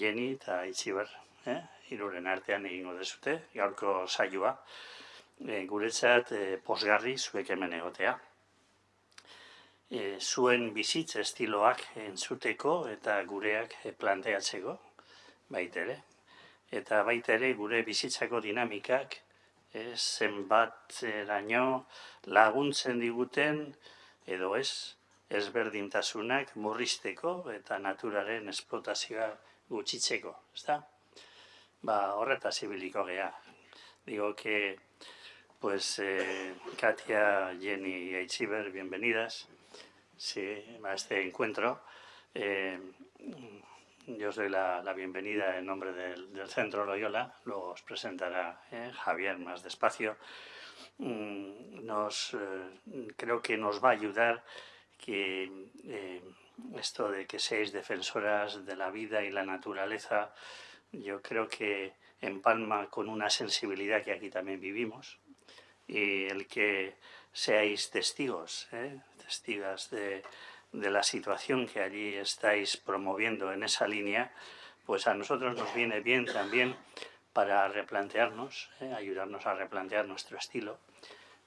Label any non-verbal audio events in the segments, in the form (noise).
Jenny eta Itziber, eh? iruren artean egingo dezute, gaurko saioa, e, guretzat e, posgarri zuek hemen egotea. E, zuen bizitz estiloak entzuteko eta gureak planteatzeko, baita ere. Eta baita ere gure bizitzako dinamikak e, zenbat eraino laguntzen diguten edo ez, ezberdintasunak murrizteko eta naturaren esplotazioa gutxitzeko, ezta? Ba, horretaz ibiliko gea. Digo que, pues, eh, Katia, Jenny y Aichiber, bienvenidas sí, a este encuentro. Eh, yo os doy la, la, bienvenida en nombre del, del, Centro Loyola, luego os presentará eh, Javier más despacio. Mm, nos, creo que nos va a ayudar que esto de que seáis defensoras de la vida y la naturaleza, yo creo que empalma con una sensibilidad que aquí también vivimos y el que seáis testigos, ¿eh? testigas de, de la situación que allí estáis promoviendo en esa línea, pues a nosotros nos viene bien también para replantearnos, ¿eh? ayudarnos a replantear nuestro estilo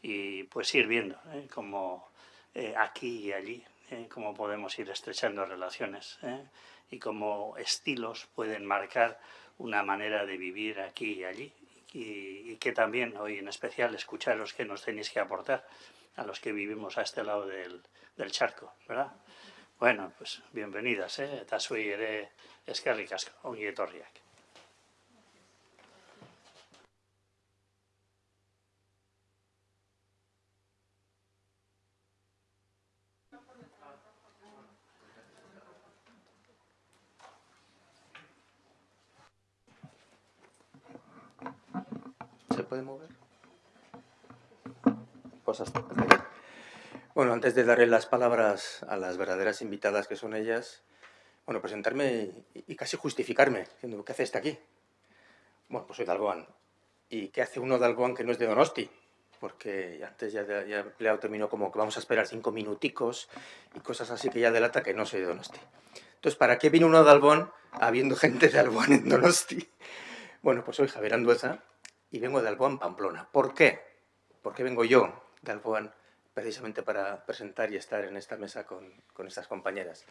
y pues ir viendo ¿eh? cómo eh, aquí y allí, eh, cómo podemos ir estrechando relaciones eh, y cómo estilos pueden marcar una manera de vivir aquí y allí y, y, que también hoy en especial escucharos que nos tenéis que aportar a los que vivimos a este lado del, del charco, ¿verdad? Bueno, pues bienvenidas, eh? eta etorriak. ¿Se puede mover? Pues hasta aquí. Bueno, antes de darle las palabras a las verdaderas invitadas que son ellas, bueno, presentarme y, y casi justificarme, diciendo, ¿qué hace este aquí? Bueno, pues soy de. ¿Y qué hace uno de que no es de Donosti? Porque antes ya, ya he empleado término como que vamos a esperar cinco minuticos y cosas así que ya delata que no soy de Donosti. Entonces, ¿para qué viene uno de Alboan habiendo (laughs) gente de Alboan en Donosti? Bueno, pues soy Javier Andueza y vengo de Alboan, Pamplona. ¿Por qué? ¿Por qué vengo yo de Alboan precisamente para presentar y estar en esta mesa con, con estas compañeras?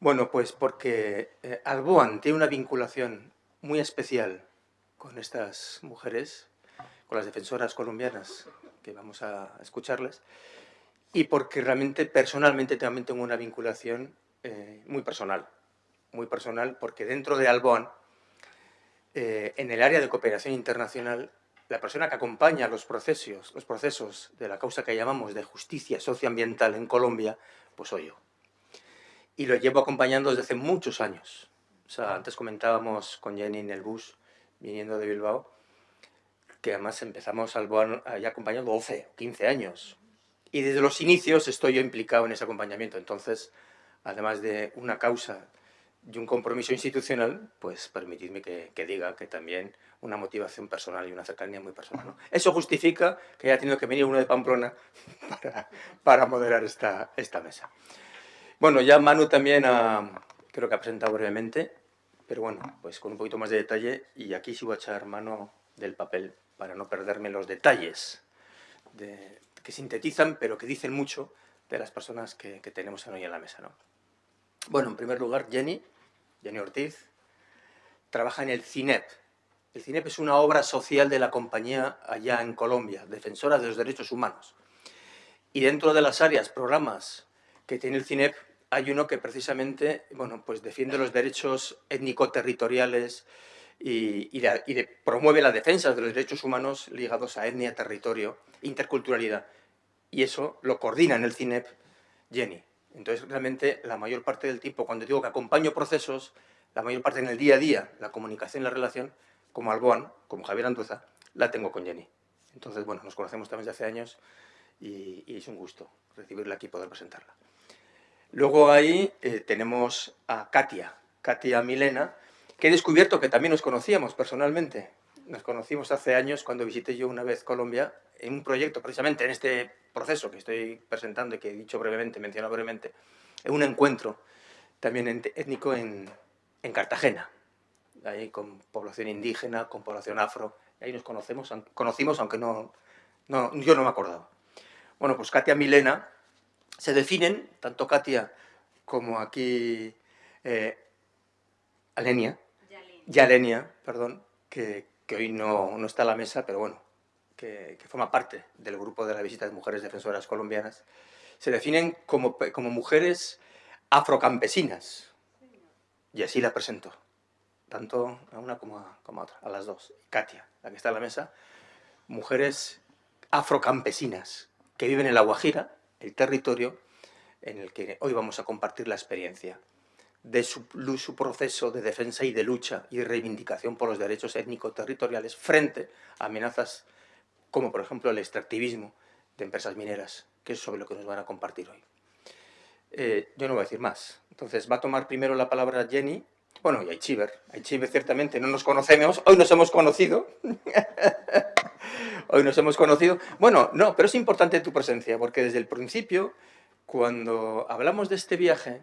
Bueno, pues porque eh, Alboan tiene una vinculación muy especial con estas mujeres, con las defensoras colombianas que vamos a escucharles, y porque realmente personalmente también tengo una vinculación eh, muy personal, muy personal, porque dentro de Alboan, eh, en el área de cooperación internacional, la persona que acompaña los procesos, los procesos de la causa que llamamos de justicia socioambiental en Colombia, pues soy yo. Y lo llevo acompañando desde hace muchos años. O sea, antes comentábamos con Jenny en el bus, viniendo de Bilbao, que además empezamos al ya acompañando 12 o 15 años. Y desde los inicios estoy yo implicado en ese acompañamiento. Entonces, además de una causa y un compromiso institucional, pues permitidme que, diga que también una motivación personal y una cercanía muy personal. ¿no? Eso justifica que haya tenido que venir uno de Pamplona (laughs) para, moderar esta, mesa. Bueno, ya Manu también creo que ha presentado brevemente, pero bueno, pues con un poquito más de detalle, y aquí sí voy a echar mano del papel para no perderme los detalles de, que sintetizan, pero que dicen mucho de las personas que, que tenemos hoy en la mesa. ¿no? Bueno, en primer lugar, Jenny, Jenny Ortiz, trabaja en el CINEP. El CINEP es una obra social de la compañía allá en Colombia, defensora de los derechos humanos. Y dentro de las áreas, programas que tiene el CINEP, hay uno que precisamente bueno, pues defiende los derechos étnico-territoriales y, promueve la defensa de los derechos humanos ligados a etnia, territorio, interculturalidad. Y eso lo coordina en el CINEP Jenny. Entonces, realmente, la mayor parte del tiempo, cuando digo que acompaño procesos, la mayor parte en el día a día, la comunicación, la relación, como Alboan, como Javier Anduza, la tengo con Jenny. Entonces, bueno, nos conocemos también desde hace años y, y es un gusto recibirla aquí y poder presentarla. Luego ahí eh, tenemos a Katia, Katia Milena, que he descubierto que también nos conocíamos personalmente. Nos conocimos hace años cuando visité yo una vez Colombia en un proyecto, precisamente en este proceso que estoy presentando y que he dicho brevemente, mencionado brevemente, en un encuentro también étnico en, en Cartagena. ahí con población indígena, con población afro, ahí nos conocemos, conocimos, aunque no, no, yo no me acordaba. Bueno, pues Katia Milena se definen, tanto Katia como aquí eh, Alenia, Yalenia, perdón, que, que hoy no, no, está a la mesa, pero bueno, que, forma parte del grupo de la visita de mujeres defensoras colombianas, se definen como, como mujeres afrocampesinas. Y así la presento, tanto a una como a, como otra, a las dos. Katia, la que está en la mesa, mujeres afrocampesinas que viven en La Guajira, el territorio en el que hoy vamos a compartir la experiencia de su, su, proceso de defensa y de lucha y reivindicación por los derechos étnico-territoriales frente a amenazas como, por ejemplo, el extractivismo de empresas mineras, que es sobre lo que nos van a compartir hoy. Eh, yo no voy a decir más. Entonces, va a tomar primero la palabra Jenny, bueno, y Aichiver. Aichiver ciertamente no nos conocemos, hoy nos hemos conocido. (laughs) hoy nos hemos conocido. Bueno, no, pero es importante tu presencia, porque desde el principio, cuando hablamos de este viaje,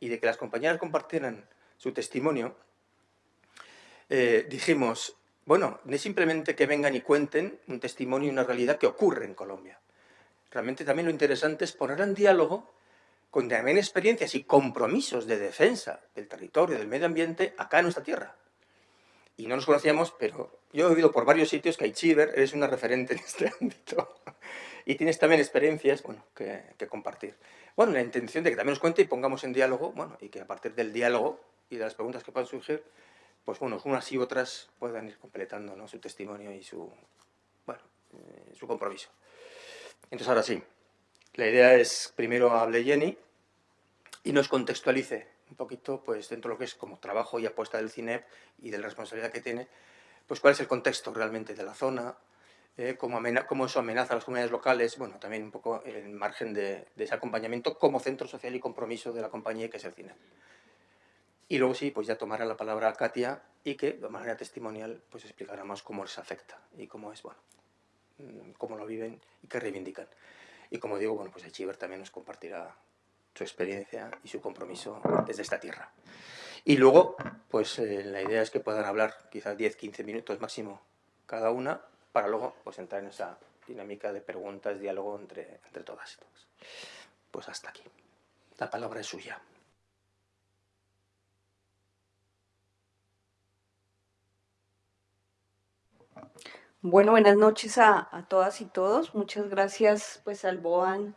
y de que las compañeras compartieran su testimonio, eh, dijimos, bueno, no es simplemente que vengan y cuenten un testimonio y una realidad que ocurre en Colombia. Realmente también lo interesante es poner en diálogo con también experiencias y compromisos de defensa del territorio, del medio ambiente, acá en nuestra tierra. Y no nos conocíamos, pero yo he oído por varios sitios que Aichiver eres una referente en este (laughs) ámbito. y tienes también experiencias bueno, que, que compartir. Bueno, la intención de que también nos cuente y pongamos en diálogo, bueno, y que a partir del diálogo y de las preguntas que puedan surgir, pues bueno, unas y otras puedan ir completando ¿no? su testimonio y su, bueno, eh, su compromiso. Entonces ahora sí, la idea es, primero hable Jenny y nos contextualice un poquito, pues dentro de lo que es como trabajo y apuesta del CINEP y de la responsabilidad que tiene, pues cuál es el contexto realmente de la zona, eh, cómo, eso amenaza a las comunidades locales, bueno, también un poco el margen de, ese acompañamiento como centro social y compromiso de la compañía que es el cine. Y luego sí, pues ya tomará la palabra Katia y que de manera testimonial pues explicará más cómo les afecta y cómo es, bueno, mm, cómo lo viven y qué reivindican. Y como digo, bueno, pues Chiver también nos compartirá su experiencia y su compromiso desde esta tierra. Y luego, pues eh, la idea es que puedan hablar quizás 10-15 minutos máximo cada una para luego pues, entrar en esa dinámica de preguntas, diálogo entre, entre todas y todos. Pues hasta aquí. La palabra es suya. Bueno, buenas noches a, todas y todos. Muchas gracias pues al BOAN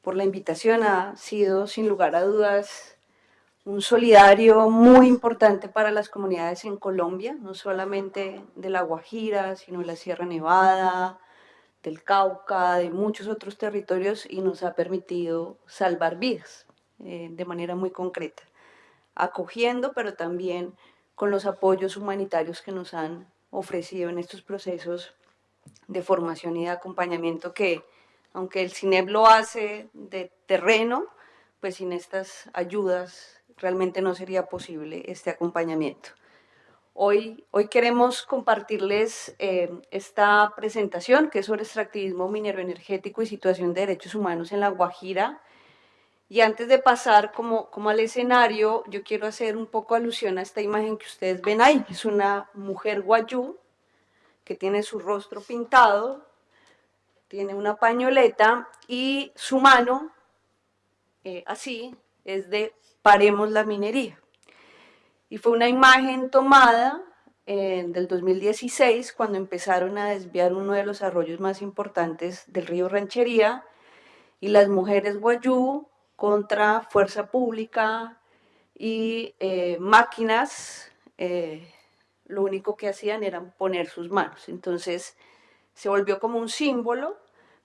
por la invitación. Ha sido sin lugar a dudas un solidario muy importante para las comunidades en Colombia, no solamente de La Guajira, sino de la Sierra Nevada, del Cauca, de muchos otros territorios y nos ha permitido salvar vidas eh, de manera muy concreta, acogiendo, pero también con los apoyos humanitarios que nos han ofrecido en estos procesos de formación y de acompañamiento que, aunque el CINEP lo hace de terreno, pues sin estas ayudas realmente no sería posible este acompañamiento. Hoy, hoy queremos compartirles eh, esta presentación que es sobre extractivismo minero energético y situación de derechos humanos en La Guajira. Y antes de pasar como, al escenario, yo quiero hacer un poco alusión a esta imagen que ustedes ven ahí. Es una mujer guayú que tiene su rostro pintado, tiene una pañoleta y su mano, eh, así, es de paremos la minería. Y fue una imagen tomada eh, del 2016 cuando empezaron a desviar uno de los arroyos más importantes del río Ranchería y las mujeres guayú contra fuerza pública y eh, máquinas, eh, lo único que hacían era poner sus manos. Entonces se volvió como un símbolo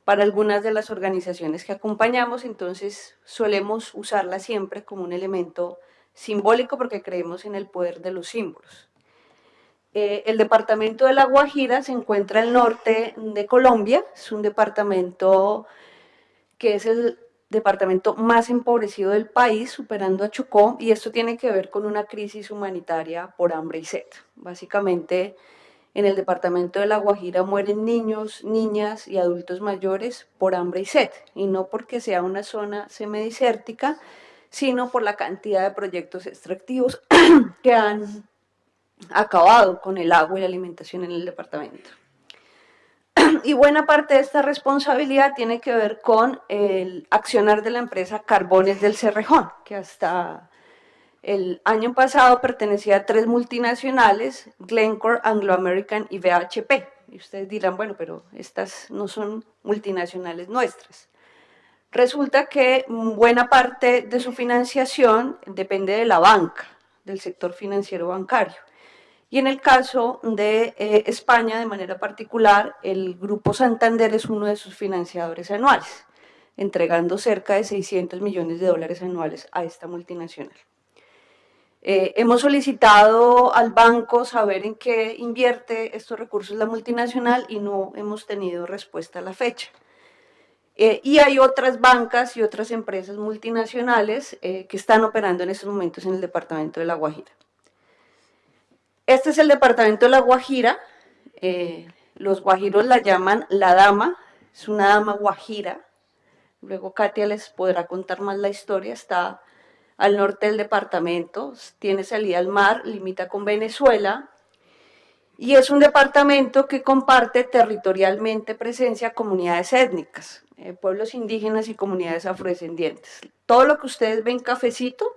para algunas de las organizaciones que acompañamos, entonces solemos usarla siempre como un elemento simbólico porque creemos en el poder de los símbolos. Eh, el departamento de La Guajira se encuentra al norte de Colombia, es un departamento que es el departamento más empobrecido del país, superando a Chocó, y esto tiene que ver con una crisis humanitaria por hambre y sed. Básicamente, en el departamento de La Guajira mueren niños, niñas y adultos mayores por hambre y sed, y no porque sea una zona semidesértica, sino por la cantidad de proyectos extractivos (clears throat) que han acabado con el agua y la alimentación en el departamento. (clears throat) Y buena parte de esta responsabilidad tiene que ver con el accionar de la empresa Carbones del Cerrejón, que hasta el año pasado pertenecía a tres multinacionales, Glencore, Anglo American y BHP. Y ustedes dirán, bueno, pero estas no son multinacionales nuestras. Resulta que buena parte de su financiación depende de la banca, del sector financiero bancario. Y en el caso de eh, España, de manera particular, el Grupo Santander es uno de sus financiadores anuales, entregando cerca de 600 millones de dólares anuales a esta multinacional. Eh, hemos solicitado al banco saber en qué invierte estos recursos la multinacional y no hemos tenido respuesta a la fecha. Eh, y hay otras bancas y otras empresas multinacionales que están operando en estos momentos en el departamento de La Guajira. Este es el departamento de La Guajira. los guajiros la llaman la dama, es una dama guajira. Luego Katia les podrá contar más la historia. Está al norte del departamento, tiene salida al mar, limita con Venezuela, y es un departamento que comparte territorialmente presencia comunidades étnicas, eh, pueblos indígenas y comunidades afrodescendientes. Todo lo que ustedes ven cafecito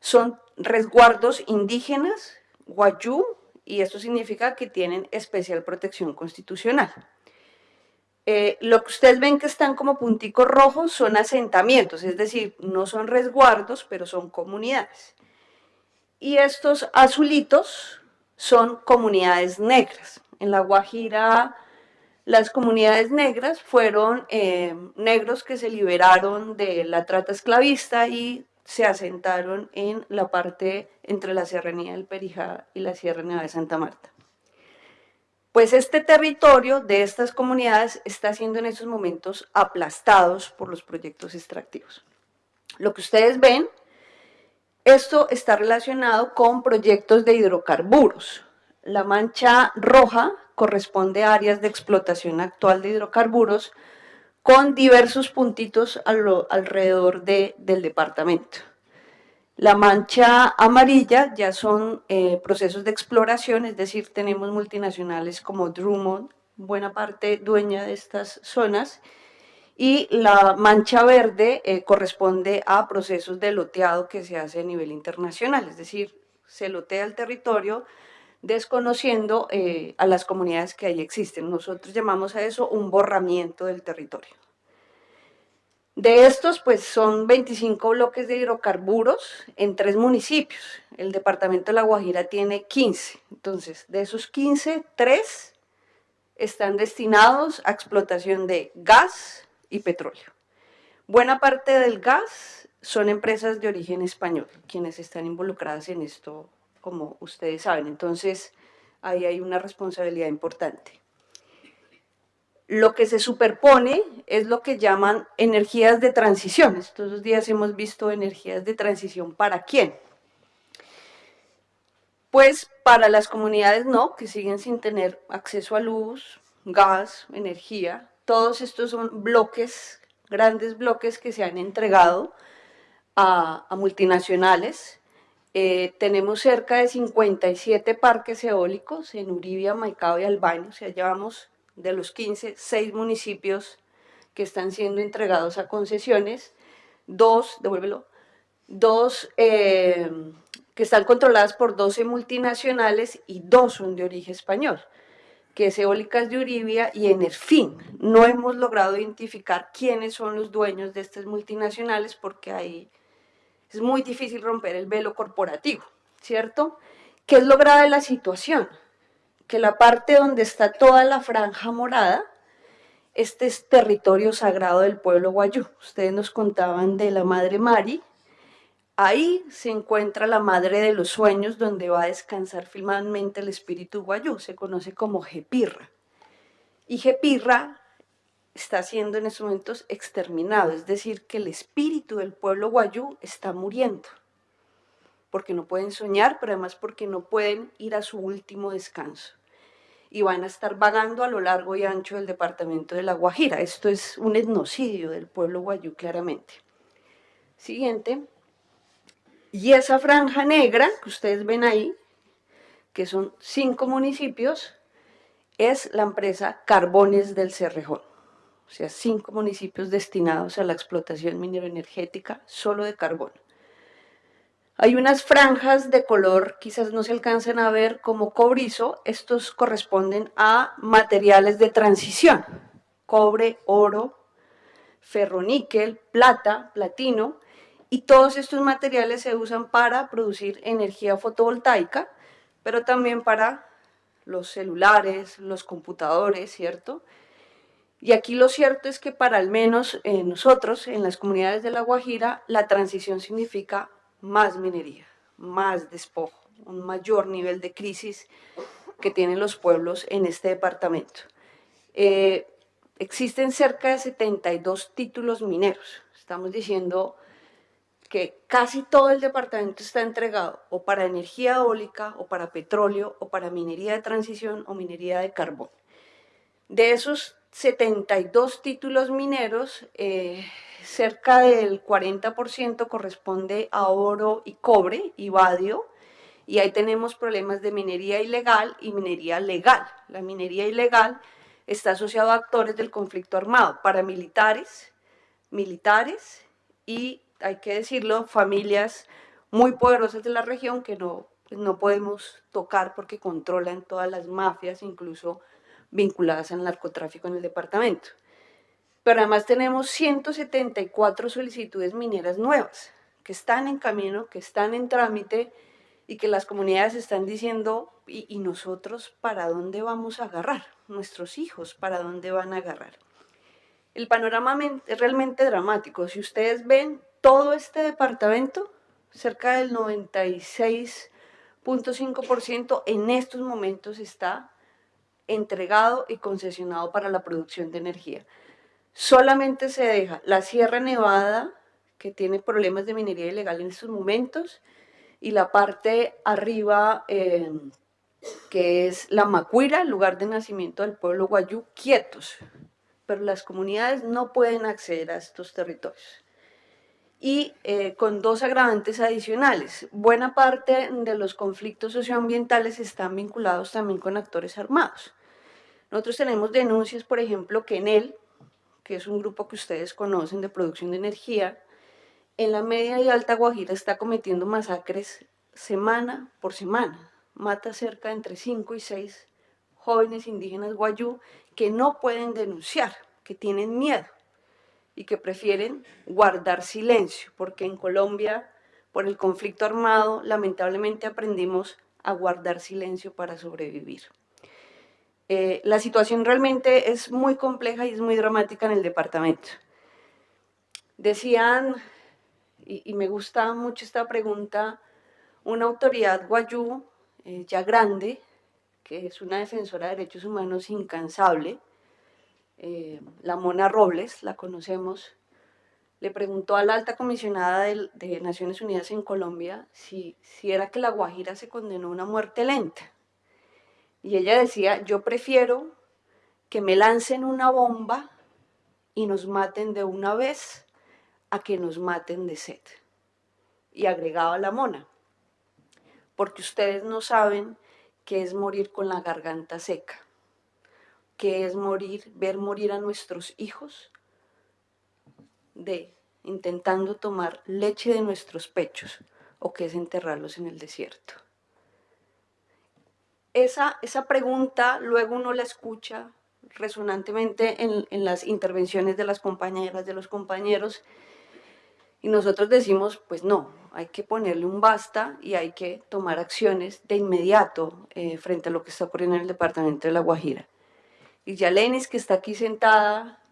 son resguardos indígenas, guayú, y esto significa que tienen especial protección constitucional. Eh, lo que ustedes ven que están como punticos rojos son asentamientos, es decir, no son resguardos, pero son comunidades. Y estos azulitos son comunidades negras. En La Guajira, las comunidades negras fueron eh, negros que se liberaron de la trata esclavista y se asentaron en la parte entre la Serranía del Perijá y la Sierra Nevada de Santa Marta. Pues este territorio de estas comunidades está siendo en estos momentos aplastados por los proyectos extractivos. Lo que ustedes ven, esto está relacionado con proyectos de hidrocarburos. La mancha roja corresponde a áreas de explotación actual de hidrocarburos con diversos puntitos alrededor del departamento. La mancha amarilla ya son eh, procesos de exploración, es decir, tenemos multinacionales como Drummond, buena parte dueña de estas zonas, y la mancha verde eh, corresponde a procesos de loteado que se hace a nivel internacional, es decir, se lotea el territorio desconociendo eh, a las comunidades que ahí existen. Nosotros llamamos a eso un borramiento del territorio. De estos, pues son 25 bloques de hidrocarburos en tres municipios. El departamento de La Guajira tiene 15. Entonces, de esos 15, 3 están destinados a explotación de gas y petróleo. Buena parte del gas son empresas de origen español, quienes están involucradas en esto, como ustedes saben. Entonces, ahí hay una responsabilidad importante. Lo que se superpone es lo que llaman energías de transición. Estos días hemos visto energías de transición para quién. Pues para las comunidades no, que siguen sin tener acceso a luz, gas, energía. Todos estos son bloques, grandes bloques que se han entregado a, multinacionales. Eh, tenemos cerca de 57 parques eólicos en Uribia, Maicao y Albania, o sea, llevamos de los 15, 6 municipios que están siendo entregados a concesiones, dos, devuélvelo, dos eh, que están controladas por 12 multinacionales y dos son de origen español, que es Eólicas de Uribia y Enerfin. No hemos logrado identificar quiénes son los dueños de estas multinacionales porque ahí es muy difícil romper el velo corporativo, ¿cierto? ¿Qué es lo grave de la situación? que la parte donde está toda la franja morada, este es territorio sagrado del pueblo guayú. Ustedes nos contaban de la Madre Mari. Ahí se encuentra la Madre de los Sueños, donde va a descansar finalmente el espíritu guayú. Se conoce como Jepirra. Y Jepirra está siendo en estos momentos exterminado, es decir, que el espíritu del pueblo guayú está muriendo porque no pueden soñar, pero además porque no pueden ir a su último descanso y van a estar vagando a lo largo y ancho del departamento de La Guajira. Esto es un etnocidio del pueblo guayú, claramente. Siguiente. Y esa franja negra que ustedes ven ahí, que son cinco municipios, es la empresa Carbones del Cerrejón. O sea, cinco municipios destinados a la explotación mineroenergética solo de carbón. Hay unas franjas de color, quizás no se alcancen a ver como cobrizo, estos corresponden a materiales de transición, cobre, oro, ferroníquel, plata, platino, y todos estos materiales se usan para producir energía fotovoltaica, pero también para los celulares, los computadores, ¿cierto? Y aquí lo cierto es que para al menos eh, nosotros, en las comunidades de La Guajira, la transición significa más minería, más despojo, un mayor nivel de crisis que tienen los pueblos en este departamento. Eh, existen cerca de 72 títulos mineros. Estamos diciendo que casi todo el departamento está entregado o para energía eólica, o para petróleo, o para minería de transición o minería de carbón. De esos 72 títulos mineros, eh, cerca del 40% corresponde a oro y cobre y vadio, y ahí tenemos problemas de minería ilegal y minería legal. La minería ilegal está asociada a actores del conflicto armado, paramilitares, militares y hay que decirlo, familias muy poderosas de la región que no, pues, no podemos tocar porque controlan todas las mafias, incluso vinculadas al narcotráfico en el departamento. Pero además tenemos 174 solicitudes mineras nuevas que están en camino, que están en trámite y que las comunidades están diciendo, ¿y, y nosotros para dónde vamos a agarrar? Nuestros hijos, ¿para dónde van a agarrar? El panorama es realmente dramático. Si ustedes ven, todo este departamento, cerca del 96.5% en estos momentos está entregado y concesionado para la producción de energía. Solamente se deja la Sierra Nevada, que tiene problemas de minería ilegal en estos momentos, y la parte arriba, eh, que es la Macuira, lugar de nacimiento del pueblo guayú, quietos. Pero las comunidades no pueden acceder a estos territorios y eh, con dos agravantes adicionales. Buena parte de los conflictos socioambientales están vinculados también con actores armados. Nosotros tenemos denuncias, por ejemplo, que en él, que es un grupo que ustedes conocen de producción de energía, en la media y alta Guajira está cometiendo masacres semana por semana. Mata cerca de entre 5 y 6 jóvenes indígenas guayú que no pueden denunciar, que tienen miedo y que prefieren guardar silencio, porque en Colombia, por el conflicto armado, lamentablemente aprendimos a guardar silencio para sobrevivir. Eh, la situación realmente es muy compleja y es muy dramática en el departamento. Decían, y, me gusta mucho esta pregunta, una autoridad guayú eh, ya grande, que es una defensora de derechos humanos incansable, eh, la Mona Robles, la conocemos, le preguntó a la alta comisionada de, Naciones Unidas en Colombia si, si era que la Guajira se condenó a una muerte lenta. Y ella decía, yo prefiero que me lancen una bomba y nos maten de una vez a que nos maten de sed. Y agregaba la mona, porque ustedes no saben qué es morir con la garganta seca que es morir, ver morir a nuestros hijos de intentando tomar leche de nuestros pechos o que es enterrarlos en el desierto. Esa, esa pregunta luego uno la escucha resonantemente en, en las intervenciones de las compañeras, de los compañeros, y nosotros decimos, pues no, hay que ponerle un basta y hay que tomar acciones de inmediato eh, frente a lo que está ocurriendo en el departamento de La Guajira. Y Yalenis, que está aquí sentada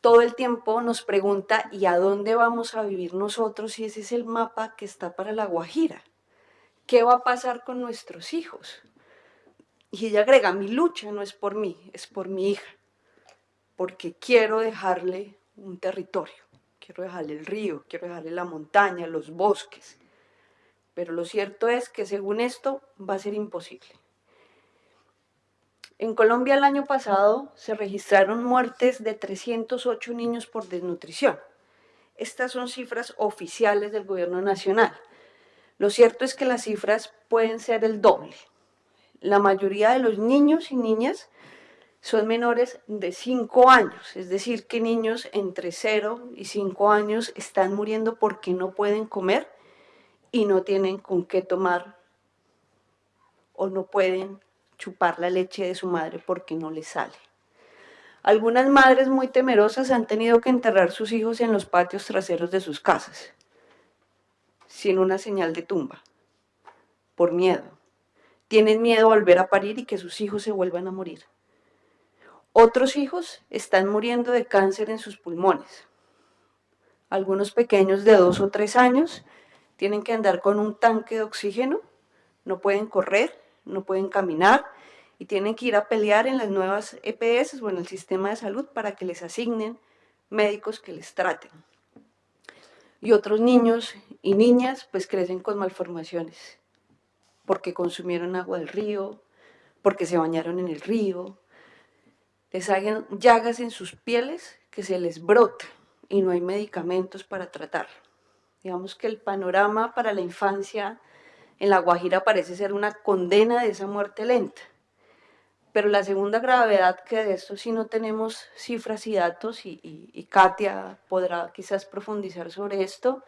todo el tiempo, nos pregunta, ¿y a dónde vamos a vivir nosotros si ese es el mapa que está para La Guajira? ¿Qué va a pasar con nuestros hijos? Y ella agrega, mi lucha no es por mí, es por mi hija, porque quiero dejarle un territorio, quiero dejarle el río, quiero dejarle la montaña, los bosques. Pero lo cierto es que según esto va a ser imposible. En Colombia el año pasado se registraron muertes de 308 niños por desnutrición. Estas son cifras oficiales del gobierno nacional. Lo cierto es que las cifras pueden ser el doble. La mayoría de los niños y niñas son menores de 5 años, es decir, que niños entre 0 y 5 años están muriendo porque no pueden comer y no tienen con qué tomar o no pueden chupar la leche de su madre porque no les sale. Algunas madres muy temerosas han tenido que enterrar sus hijos en los patios traseros de sus casas, sin una señal de tumba, por miedo. Tienen miedo a volver a parir y que sus hijos se vuelvan a morir. Otros hijos están muriendo de cáncer en sus pulmones. Algunos pequeños de dos o tres años tienen que andar con un tanque de oxígeno, no pueden correr, no pueden caminar y tienen que ir a pelear en las nuevas EPS o en el sistema de salud para que les asignen médicos que les traten. Y otros niños y niñas pues crecen con malformaciones porque consumieron agua del río, porque se bañaron en el río, les hagan llagas en sus pieles que se les brota y no hay medicamentos para tratar. Digamos que el panorama para la infancia en La Guajira parece ser una condena de esa muerte lenta. Pero la segunda gravedad que de esto sí no tenemos cifras y datos, y, y Katia podrá quizás profundizar sobre esto,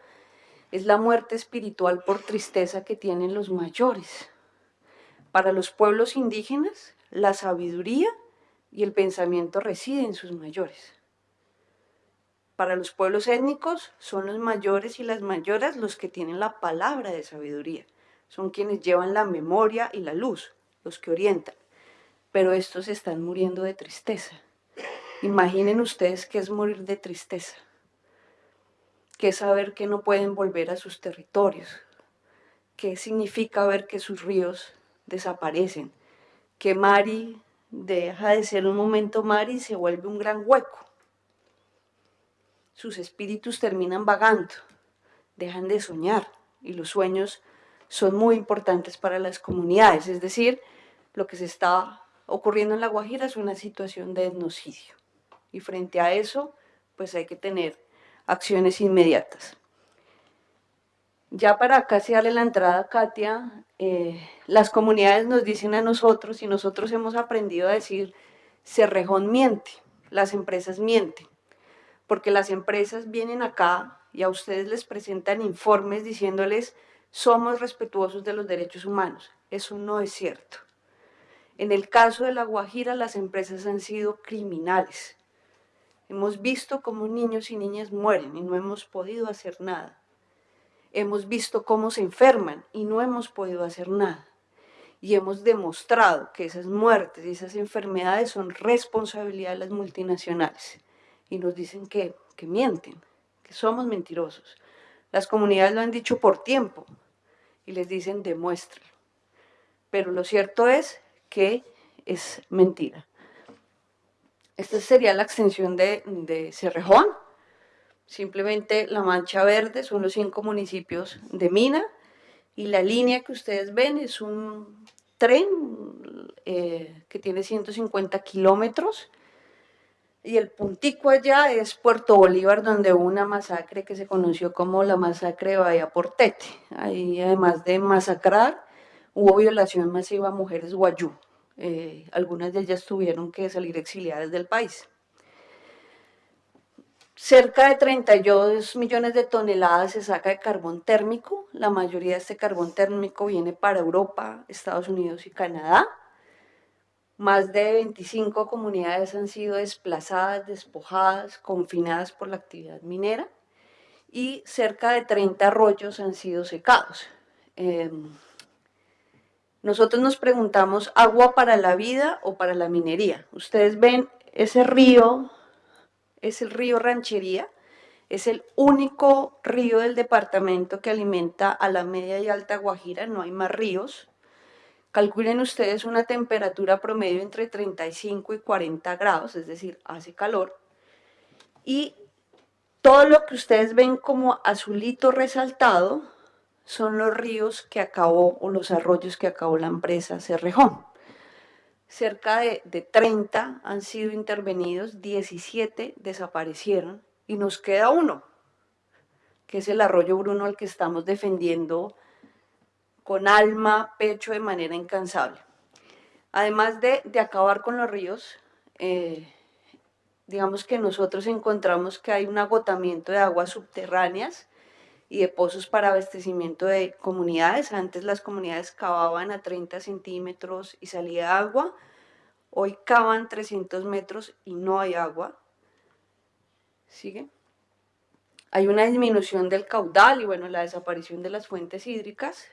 es la muerte espiritual por tristeza que tienen los mayores. Para los pueblos indígenas, la sabiduría y el pensamiento reside en sus mayores. Para los pueblos étnicos son los mayores y las mayoras los que tienen la palabra de sabiduría. Son quienes llevan la memoria y la luz, los que orientan. Pero estos están muriendo de tristeza. Imaginen ustedes qué es morir de tristeza. Qué es saber que no pueden volver a sus territorios. Qué significa ver que sus ríos desaparecen. Que Mari deja de ser un momento mar y se vuelve un gran hueco. Sus espíritus terminan vagando, dejan de soñar y los sueños son muy importantes para las comunidades, es decir, lo que se está ocurriendo en La Guajira es una situación de etnocidio y frente a eso pues hay que tener acciones inmediatas. Ya para casi darle la entrada Katia, eh, las comunidades nos dicen a nosotros y nosotros hemos aprendido a decir, Cerrejón miente, las empresas mienten, porque las empresas vienen acá y a ustedes les presentan informes diciéndoles somos respetuosos de los derechos humanos. Eso no es cierto. En el caso de La Guajira, las empresas han sido criminales. Hemos visto cómo niños y niñas mueren y no hemos podido hacer nada hemos visto cómo se enferman y no hemos podido hacer nada. Y hemos demostrado que esas muertes y esas enfermedades son responsabilidad de las multinacionales. Y nos dicen que, que mienten, que somos mentirosos. Las comunidades lo han dicho por tiempo y les dicen demuéstralo. Pero lo cierto es que es mentira. Esta sería la extensión de, Cerrejón, Simplemente la mancha verde son los cinco municipios de Mina y la línea que ustedes ven es un tren eh, que tiene 150 kilómetros y el puntico allá es Puerto Bolívar, donde hubo una masacre que se conoció como la masacre de Bahía Portete. Ahí, además de masacrar, hubo violación masiva a mujeres guayú. Eh, algunas de ellas tuvieron que salir exiliadas del país. Cerca de 32 millones de toneladas se saca de carbón térmico. La mayoría de este carbón térmico viene para Europa, Estados Unidos y Canadá. Más de 25 comunidades han sido desplazadas, despojadas, confinadas por la actividad minera y cerca de 30 arroyos han sido secados. Em, nosotros nos preguntamos, ¿agua para la vida o para la minería? Ustedes ven ese río es el río Ranchería, es el único río del departamento que alimenta a la media y alta Guajira, no hay más ríos. Calculen ustedes una temperatura promedio entre 35 y 40 grados, es decir, hace calor. Y todo lo que ustedes ven como azulito resaltado son los ríos que acabó o los arroyos que acabó la empresa Cerrejón cerca de, 30 han sido intervenidos, 17 desaparecieron y nos queda uno, que es el arroyo Bruno al que estamos defendiendo con alma, pecho, de manera incansable. Además de, de acabar con los ríos, eh, digamos que nosotros encontramos que hay un agotamiento de aguas subterráneas y de pozos para abastecimiento de comunidades. Antes las comunidades cavaban a 30 centímetros y salía agua. Hoy cavan 300 metros y no hay agua. ¿Sigue? Hay una disminución del caudal y bueno, la desaparición de las fuentes hídricas.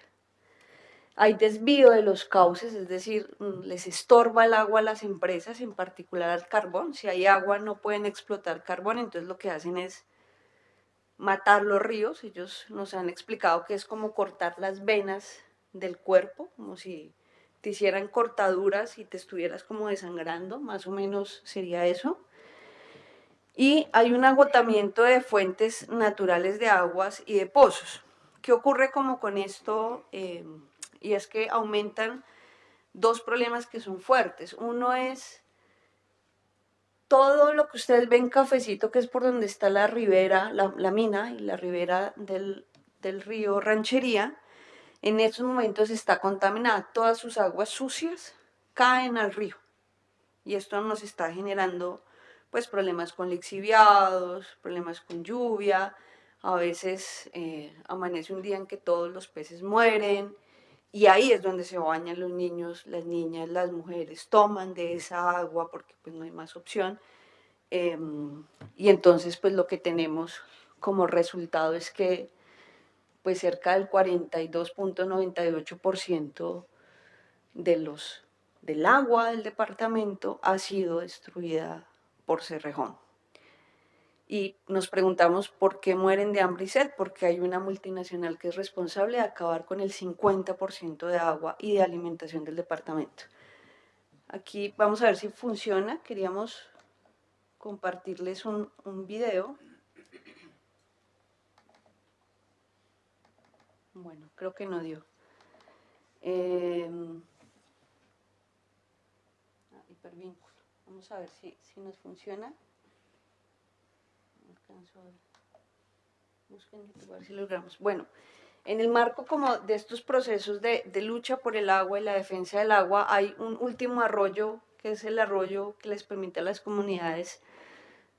Hay desvío de los cauces, es decir, mm, les estorba el agua a las empresas, en particular al carbón. Si hay agua no pueden explotar carbón, entonces lo que hacen es matar los ríos. Ellos nos han explicado que es como cortar las venas del cuerpo, como si te hicieran cortaduras y te estuvieras como desangrando, más o menos sería eso. Y hay un agotamiento de fuentes naturales de aguas y de pozos. ¿Qué ocurre como con esto? Eh, y es que aumentan dos problemas que son fuertes. Uno es todo lo que ustedes ven cafecito, que es por donde está la ribera, la, mina y la ribera del, río Ranchería, en estos momentos está contaminada. Todas sus aguas sucias caen al río. Y esto nos está generando pues problemas con lixiviados, problemas con lluvia, a veces eh, amanece un día en que todos los peces mueren, y ahí es donde se bañan los niños, las niñas, las mujeres, toman de esa agua porque pues no hay más opción. Em, y entonces pues lo que tenemos como resultado es que pues cerca del 42.98% de los, del agua del departamento ha sido destruida por Cerrejón y nos preguntamos por qué mueren de hambre y sed, porque hay una multinacional que es responsable de acabar con el 50% de agua y de alimentación del departamento. Aquí vamos a ver si funciona, queríamos compartirles un, un video. Bueno, creo que no dio. Eh, hipervínculo. Vamos a ver si, si nos funciona. Bueno, en el marco como de estos procesos de, lucha por el agua y la defensa del agua, hay un último arroyo, que es el arroyo que les permite a las comunidades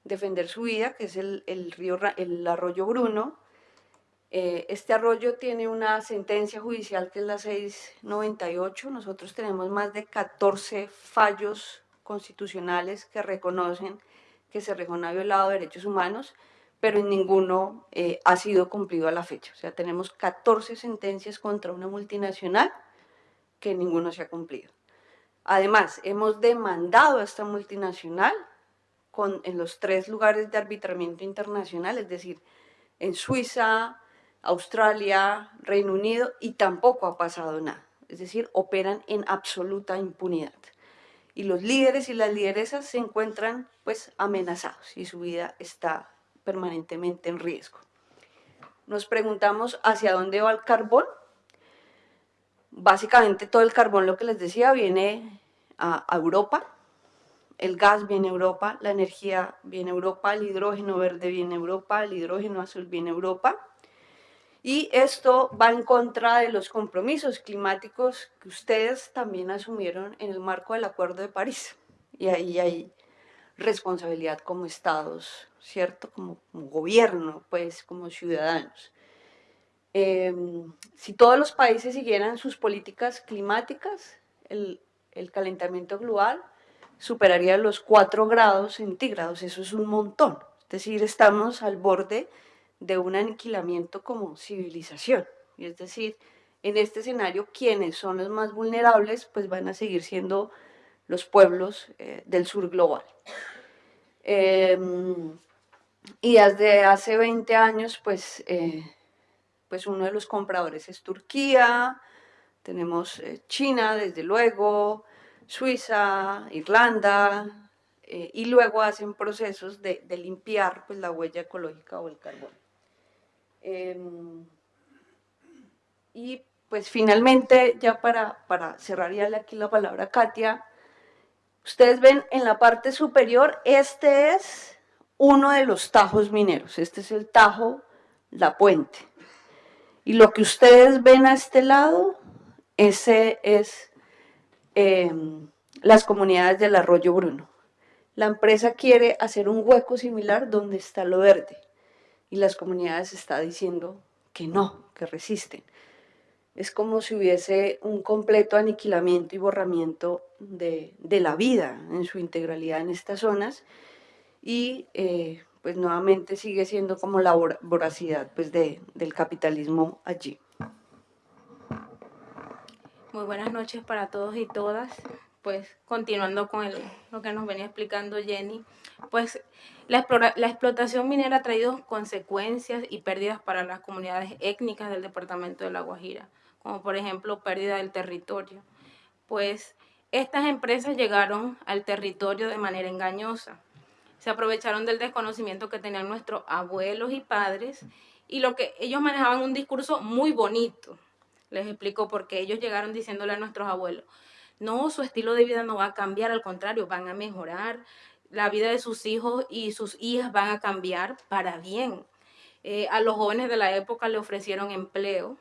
defender su vida, que es el, río, el arroyo Bruno. Eh, este arroyo tiene una sentencia judicial que es la 698. Nosotros tenemos más de 14 fallos constitucionales que reconocen que Cerrejón ha violado derechos humanos, pero en ninguno eh, ha sido cumplido a la fecha. O sea, tenemos 14 sentencias contra una multinacional que ninguno se ha cumplido. Además, hemos demandado a esta multinacional con, en los tres lugares de arbitramiento internacional, es decir, en Suiza, Australia, Reino Unido, y tampoco ha pasado nada. Es decir, operan en absoluta impunidad y los líderes y las lideresas se encuentran pues amenazados y su vida está permanentemente en riesgo. Nos preguntamos hacia dónde va el carbón. Básicamente todo el carbón, lo que les decía, viene a, Europa, el gas viene a Europa, la energía viene a Europa, el hidrógeno verde viene a Europa, el hidrógeno azul viene a Europa, y esto va en contra de los compromisos climáticos que ustedes también asumieron en el marco del Acuerdo de París. Y ahí hay responsabilidad como estados, ¿cierto? Como, gobierno, pues, como ciudadanos. Em, si todos los países siguieran sus políticas climáticas, el, el calentamiento global superaría los 4 grados centígrados, eso es un montón. Es decir, estamos al borde de un aniquilamiento como civilización. Es decir, en este escenario, quienes son los más vulnerables, pues van a seguir siendo los pueblos eh, del sur global. Em, y desde hace 20 años, pues, eh, pues uno de los compradores es Turquía, tenemos eh, China, desde luego, Suiza, Irlanda, y luego hacen procesos de, de limpiar pues, la huella ecológica o el carbón. Em, y pues finalmente, ya para, para cerrar ya aquí la palabra Katia, ustedes ven en la parte superior, este es uno de los tajos mineros, este es el tajo La Puente. Y lo que ustedes ven a este lado, ese es em, las comunidades del Arroyo Bruno. La empresa quiere hacer un hueco similar donde está lo verde y las comunidades están diciendo que no, que resisten. Es como si hubiese un completo aniquilamiento y borramiento de, la vida en su integralidad en estas zonas y eh, pues nuevamente sigue siendo como la voracidad pues, de, del capitalismo allí. Muy buenas noches para todos y todas. Pues continuando con lo que nos venía explicando Jenny, pues la, la explotación minera ha traído consecuencias y pérdidas para las comunidades étnicas del departamento de La Guajira, como por ejemplo pérdida del territorio. Pues estas empresas llegaron al territorio de manera engañosa. Se aprovecharon del desconocimiento que tenían nuestros abuelos y padres y lo que ellos manejaban un discurso muy bonito, les explico por qué ellos llegaron diciéndole a nuestros abuelos, no, su estilo de vida no va a cambiar, al contrario, van a mejorar, la vida de sus hijos y sus hijas van a cambiar para bien. Eh, a los jóvenes de la época le ofrecieron empleo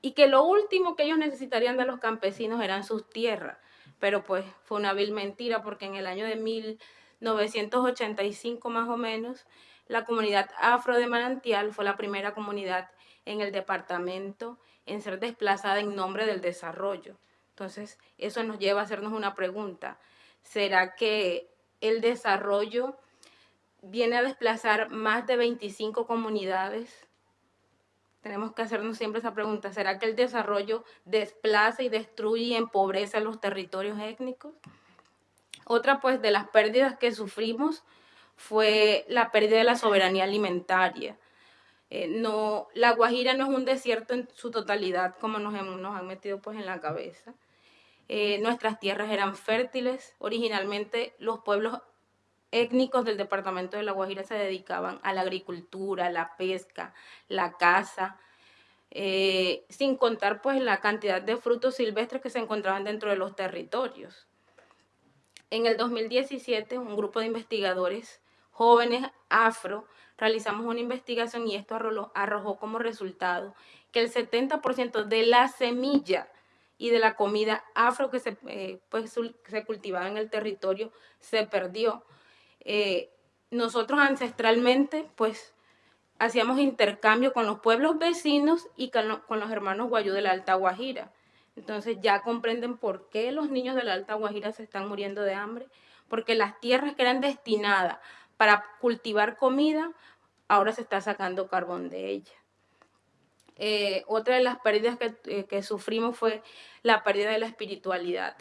y que lo último que ellos necesitarían de los campesinos eran sus tierras. Pero pues fue una vil mentira porque en el año de 1985 más o menos, la comunidad afro de Manantial fue la primera comunidad en el departamento en ser desplazada en nombre del desarrollo. Entonces, eso nos lleva a hacernos una pregunta. ¿Será que el desarrollo viene a desplazar más de 25 comunidades? Tenemos que hacernos siempre esa pregunta. ¿Será que el desarrollo desplaza y destruye y empobrece los territorios étnicos? Otra pues de las pérdidas que sufrimos fue la pérdida de la soberanía alimentaria. Eh, no, la Guajira no es un desierto en su totalidad como nos, nos han metido pues en la cabeza. Eh, nuestras tierras eran fértiles. Originalmente los pueblos étnicos del departamento de La Guajira se dedicaban a la agricultura, la pesca, la caza, eh, sin contar pues la cantidad de frutos silvestres que se encontraban dentro de los territorios. En el 2017, un grupo de investigadores jóvenes afro realizamos una investigación y esto arrojó, como resultado que el 70% de la semilla y de la comida afro que se, eh, pues, se cultivaba en el territorio se perdió. Eh, nosotros ancestralmente, pues, hacíamos intercambio con los pueblos vecinos y con, los hermanos guayú de la Alta Guajira. Entonces ya comprenden por qué los niños de la Alta Guajira se están muriendo de hambre, porque las tierras que eran destinadas para cultivar comida, ahora se está sacando carbón de ella. Eh, otra de las pérdidas eh, que, sufrimos fue la pérdida de la espiritualidad.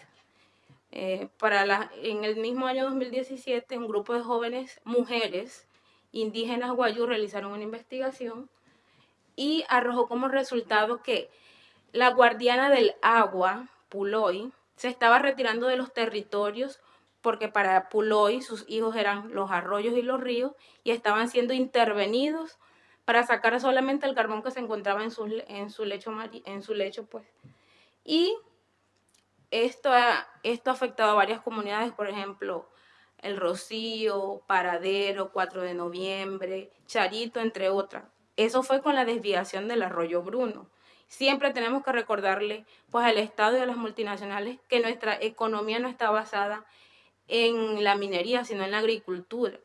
Eh, para la, en el mismo año 2017, un grupo de jóvenes mujeres indígenas guayú realizaron una investigación y arrojó como resultado que la guardiana del agua, Puloy, se estaba retirando de los territorios porque para Puloy sus hijos eran los arroyos y los ríos y estaban siendo intervenidos para sacar solamente el carbón que se encontraba en su, en su lecho, en su lecho pues. Y esto ha, esto afectado a varias comunidades, por ejemplo, El Rocío, Paradero, 4 de noviembre, Charito, entre otras. Eso fue con la desviación del arroyo Bruno. Siempre tenemos que recordarle pues, al Estado y a las multinacionales que nuestra economía no está basada en la minería, sino en la agricultura.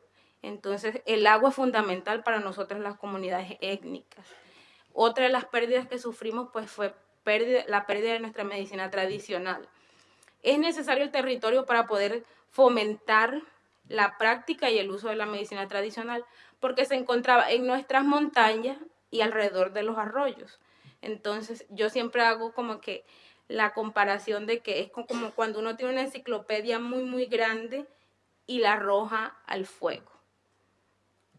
Entonces, el agua es fundamental para nosotros las comunidades étnicas. Otra de las pérdidas que sufrimos pues, fue la pérdida de nuestra medicina tradicional. Es necesario el territorio para poder fomentar la práctica y el uso de la medicina tradicional, porque se encontraba en nuestras montañas y alrededor de los arroyos. Entonces, yo siempre hago como que la comparación de que es como cuando uno tiene una enciclopedia muy, muy grande y la arroja al fuego.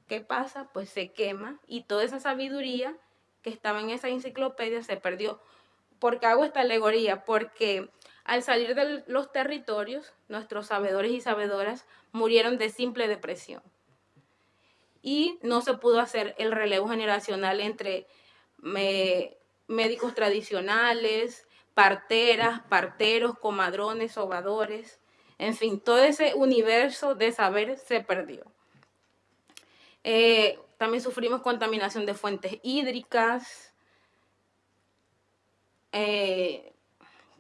¿Qué pasa? Pues se quema y toda esa sabiduría que estaba en esa enciclopedia se perdió. ¿Por qué hago esta alegoría? Porque al salir de los territorios, nuestros sabedores y sabedoras murieron de simple depresión. Y no se pudo hacer el relevo generacional entre médicos tradicionales, parteras, parteros, comadrones, sobadores, en fin, todo ese universo de saber se perdió. Eh, también sufrimos contaminación de fuentes hídricas, eh,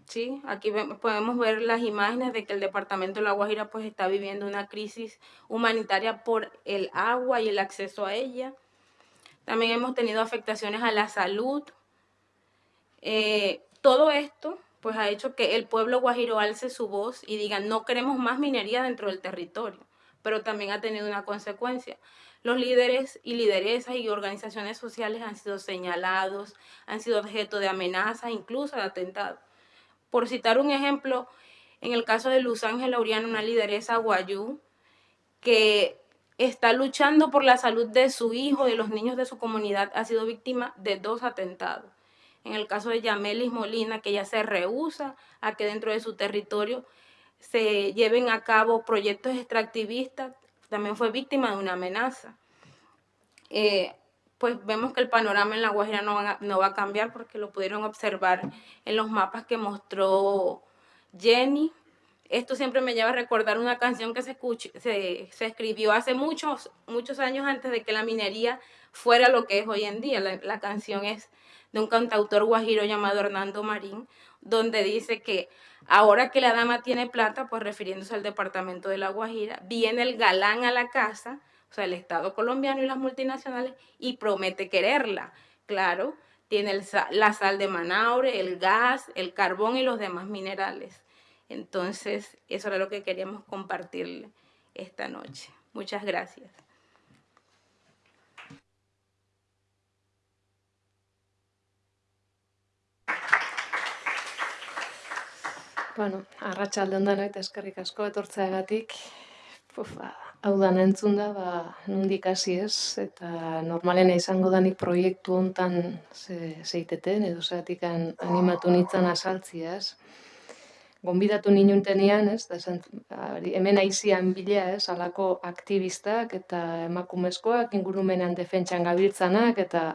Sí, aquí podemos ver las imágenes de que el departamento de La Guajira pues está viviendo una crisis humanitaria por el agua y el acceso a ella. También hemos tenido afectaciones a la salud. Eh, todo esto pues ha hecho que el pueblo guajiro alce su voz y diga no queremos más minería dentro del territorio, pero también ha tenido una consecuencia. Los líderes y lideresas y organizaciones sociales han sido señalados, han sido objeto de amenazas, incluso de atentados. Por citar un ejemplo, en el caso de Luz Ángela Uriano, una lideresa guayú, que está luchando por la salud de su hijo, de los niños de su comunidad, ha sido víctima de dos atentados. En el caso de Yamelis Molina, que ella se rehúsa a que dentro de su territorio se lleven a cabo proyectos extractivistas, también fue víctima de una amenaza. Eh, pues vemos que el panorama en La Guajira no va, a, no va a cambiar porque lo pudieron observar en los mapas que mostró Jenny. Esto siempre me lleva a recordar una canción que se, escuch, se, se, escribió hace muchos, muchos años antes de que la minería fuera lo que es hoy en día. La, la canción es de un cantautor guajiro llamado Hernando Marín, donde dice que ahora que la dama tiene plata, pues refiriéndose al departamento de La Guajira, viene el galán a la casa, o sea, el Estado colombiano y las multinacionales, y promete quererla. Claro, tiene la sal de Manaure, el gas, el carbón y los demás minerales. Entonces, eso era lo que queríamos compartirle esta noche. Muchas gracias. Bueno, arratsalde ondan eta eskerrik asko etortzeagatik. Puf, ba, hau da entzun da, ba, nondik hasi ez, eta normalena izango danik proiektu hontan ze, zeiteten, edo zeatik animatu nintzen asaltziaz. Gonbidatu ninuntenean, ez, da, esan, hemen aizian bilea, ez, alako aktivistak eta emakumezkoak ingurumenan defentsan gabiltzanak, eta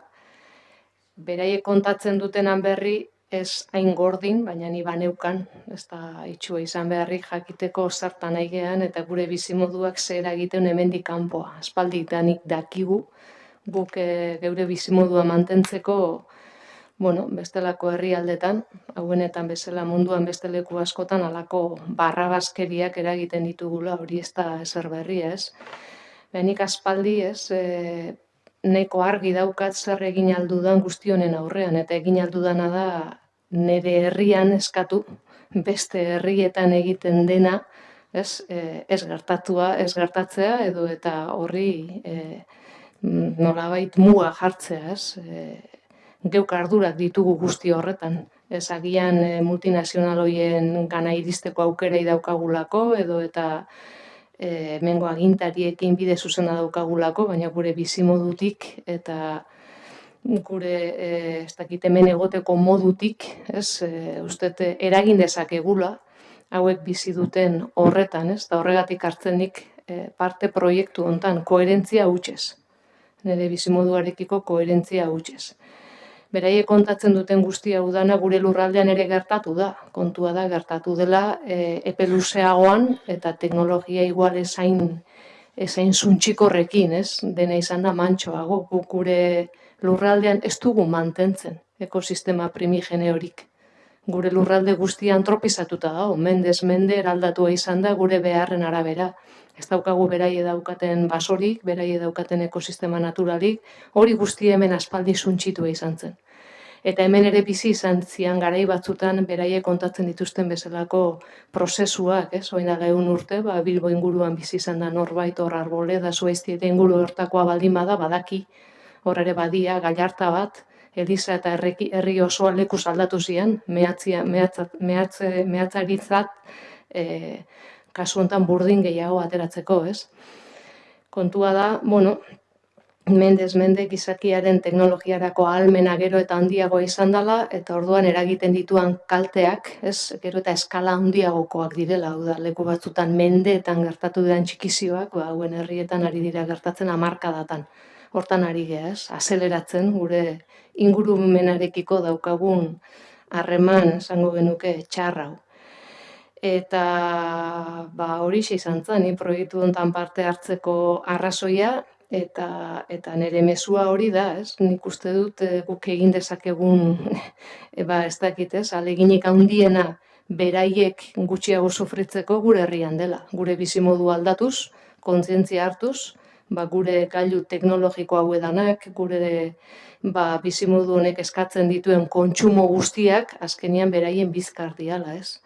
beraiek kontatzen dutenan berri ez hain gordin, baina ni baneukan, ez da itxua izan beharrik jakiteko zertan aigean, eta gure bizimoduak zera egiten hemendik kanpoa. Aspaldik danik dakigu, guk e, geure bizimodua mantentzeko, bueno, bestelako herrialdetan, hauenetan bezala munduan besteleku askotan, alako barrabazkeriak eragiten ditugula, hori ez da ezer berri ez. Benik aspaldi ez, e, neko argi daukat zer egin aldudan guztionen aurrean, eta egin aldudana da nire herrian eskatu, beste herrietan egiten dena, ez, e, ez gertatua, ez gertatzea, edo eta horri e, nolabait mua jartzea, ez, e, geuk ardurak ditugu guzti horretan. Ez agian e, multinazional hoien gana iristeko aukerei daukagulako, edo eta e, mengo agintariekin bide zuzena daukagulako, baina gure bizimodutik eta gure e, ez dakit hemen egoteko modutik, ez, e, uste eragin dezakegula hauek bizi duten horretan, ez, da horregatik hartzenik e, parte proiektu hontan koherentzia hutsez. Nire bizimoduarekiko koherentzia hutsez beraiek kontatzen duten guztia udana gure lurraldean ere gertatu da. Kontua da gertatu dela e, epe luzeagoan eta teknologia igual esain esain suntxikorrekin, ez? Dena izan da mantxoago. Gure lurraldean ez dugu mantentzen ekosistema primigene horik. Gure lurralde guztia antropizatuta da, mendez mende eraldatua izan da gure beharren arabera. Ez daukagu beraie daukaten basorik, beraie daukaten ekosistema naturalik, hori guzti hemen aspaldi suntxitua izan zen. Eta hemen ere bizi izan zian garai batzutan beraie kontatzen dituzten bezalako prozesuak, ez? Oina gehun urte, ba, Bilbo inguruan bizi izan da norbait hor arbole, da zuezti eta inguru hortakoa baldin bada, badaki, hor ere badia, gaiarta bat, Eliza eta herri, herri osoa leku aldatu zian, mehatzia, mehatzat, mehatze, mehatzaritzat, e, kasu hontan burdin gehiago ateratzeko, ez? Kontua da, bueno, mendez mende gizakiaren teknologiarako ahalmena gero eta handiago izan dela, eta orduan eragiten dituan kalteak, ez, gero eta eskala handiagokoak direla, hau da, leku batzutan mendeetan gertatu diren txikizioak, ba, hauen herrietan ari dira gertatzen amarkadatan. Hortan ari geha, ez, azeleratzen gure ingurumenarekiko daukagun harreman, esango genuke, txarrau. Eta ba, hori izan zen, ni proiektu hontan parte hartzeko arrazoia, eta eta nire mezua hori da, ez? Nik uste dut e, guk egin dezakegun (laughs) e, ba ez dakit, ez? Aleginik handiena beraiek gutxiago sufritzeko gure herrian dela. Gure bizimodu aldatuz, kontzientzia hartuz, ba, gure gailu teknologiko hau edanak, gure ba, bizimodu honek eskatzen dituen kontsumo guztiak, azkenian beraien bizkar diala, ez?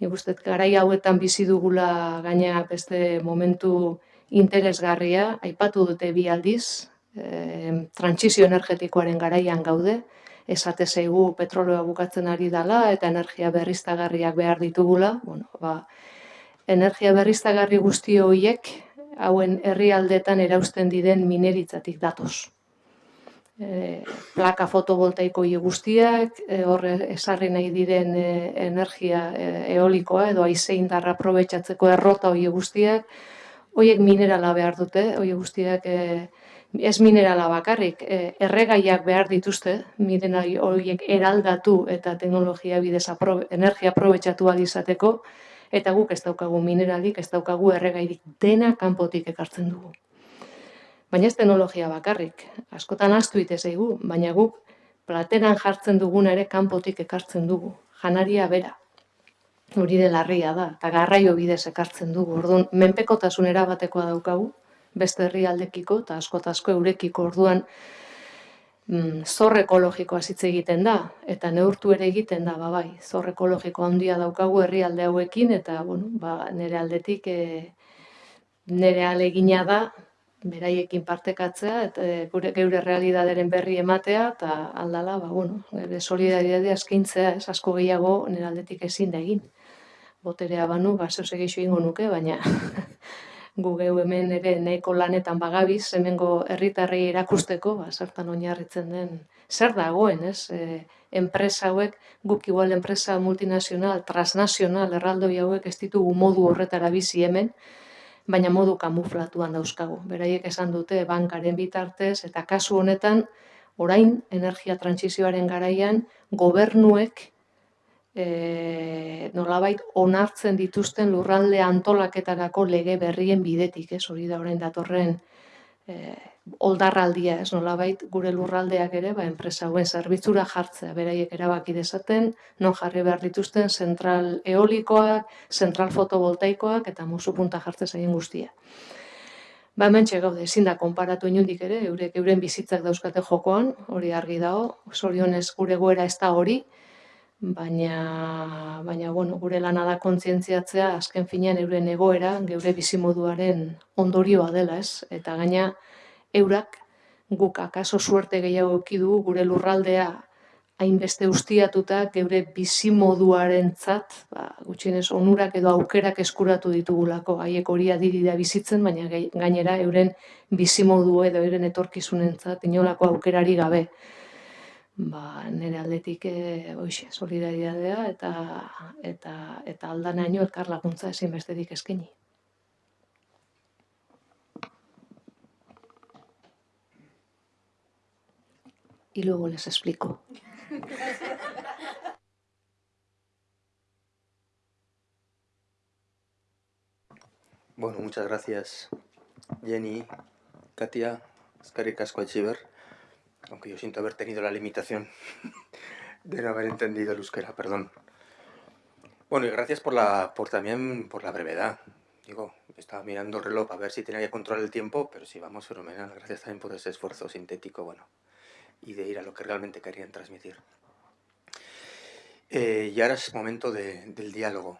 Nik uste, garai hauetan bizi dugula gaina beste momentu interesgarria, aipatu dute bi aldiz, e, trantsizio energetikoaren garaian gaude, esate zaigu petrolea bukatzen ari dela eta energia berriztagarriak behar ditugula, bueno, ba, energia berriztagarri guzti horiek hauen herrialdetan erausten diren mineritzatik datoz. E, plaka fotovoltaiko guztiak, e, horre esarri nahi diren e, energia e, eolikoa edo aizein darra aprobetsatzeko errota hori guztiak, horiek minerala behar dute, horiek guztiak e, ez minerala bakarrik, e, erregaiak behar dituzte, miren horiek eraldatu eta teknologia bidez energia aprobetsatu izateko, eta guk ez daukagu mineralik, ez daukagu erregairik dena kanpotik ekartzen dugu. Baina ez teknologia bakarrik, askotan astu ite zaigu, baina guk plateran jartzen duguna ere kanpotik ekartzen dugu, janaria bera. Hori de larria da, eta garraio bidez ekartzen dugu. Orduan, menpekotasun erabatekoa daukagu, beste herrialdekiko eta askotazko eurekiko orduan mm, zor ekologikoa hitz egiten da eta neurtu ere egiten da ba bai zor ekologiko handia daukagu herrialde hauekin eta bueno ba nere aldetik e, nere alegina da beraiekin partekatzea eta e, gure geure realitatearen berri ematea eta aldala ba bueno gure solidaritatea eskaintzea es asko gehiago nere aldetik ezin da egin. Boterea banu ba zeu egingo nuke baina (laughs) gu geu hemen ere nahiko lanetan bagabiz, hemengo herritarrei erakusteko, ba, zertan oinarritzen den, zer dagoen, ez? E, enpresa hauek, guk igual enpresa multinazional, transnazional, erraldoi hauek ez ditugu modu horretara bizi hemen, baina modu kamuflatuan dauzkagu. Beraiek esan dute bankaren bitartez, eta kasu honetan, orain energia transizioaren garaian, gobernuek e, nolabait onartzen dituzten lurralde antolaketarako lege berrien bidetik, ez hori da orain datorren e, oldarraldia, ez nolabait gure lurraldeak ere, ba, enpresa hauen zerbitzura jartzea, beraiek erabaki dezaten, non jarri behar dituzten zentral eolikoak, zentral fotovoltaikoak eta musu punta jartze zaien guztia. Ba, mentxe gaude, ezin da konparatu inundik ere, eurek euren bizitzak dauzkate jokoan, hori argi dago, zorionez gure goera ez da hori, baina, baina bueno, gure lana da kontzientziatzea azken finean euren egoera, geure bizimoduaren ondorioa dela, ez? Eta gaina eurak guk akaso suerte gehiago du gure lurraldea hainbeste ustiatuta geure bizimoduaren zat, ba, gutxienez onurak edo aukerak eskuratu ditugulako, haiek hori adiri da bizitzen, baina gainera euren bizimodu edo euren etorkizunen zat, inolako aukerari gabe ba, nire aldetik e, oixe, solidaridadea eta, eta, eta aldanaino elkar laguntza ezin bestetik eskeni. Y luego les explico. Bueno, muchas gracias Jenny, Katia, Escarri Casco Echiver aunque yo siento haber tenido la limitación (laughs) de no haber entendido el euskera, perdón. Bueno, y gracias por la, por también por la brevedad. Digo, estaba mirando el reloj a ver si tenía que controlar el tiempo, pero sí, vamos fenomenal. Gracias también por ese esfuerzo sintético, bueno, y de ir a lo que realmente querían transmitir. Eh, y ahora es momento del diálogo.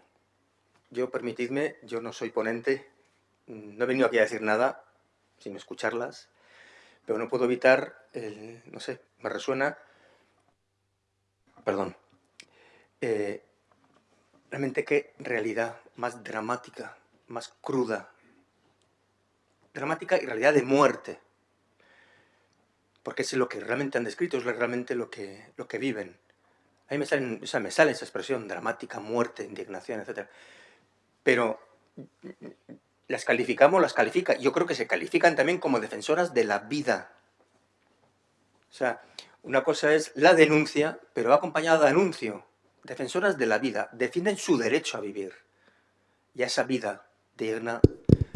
Yo, permitidme, yo no soy ponente, no he venido aquí a decir nada, sino escucharlas, pero no puedo evitar, no sé, me resuena, perdón, eh, realmente qué realidad más dramática, más cruda, dramática y realidad de muerte, porque es lo que realmente han descrito, es realmente lo que, lo que viven. A mí me, salen, o sea, me sale esa expresión, dramática, muerte, indignación, etc. Pero las calificamos, las califica, yo creo que se califican también como defensoras de la vida. O sea, una cosa es la denuncia, pero va acompañada de anuncio. Defensoras de la vida defienden su derecho a vivir y a esa vida digna,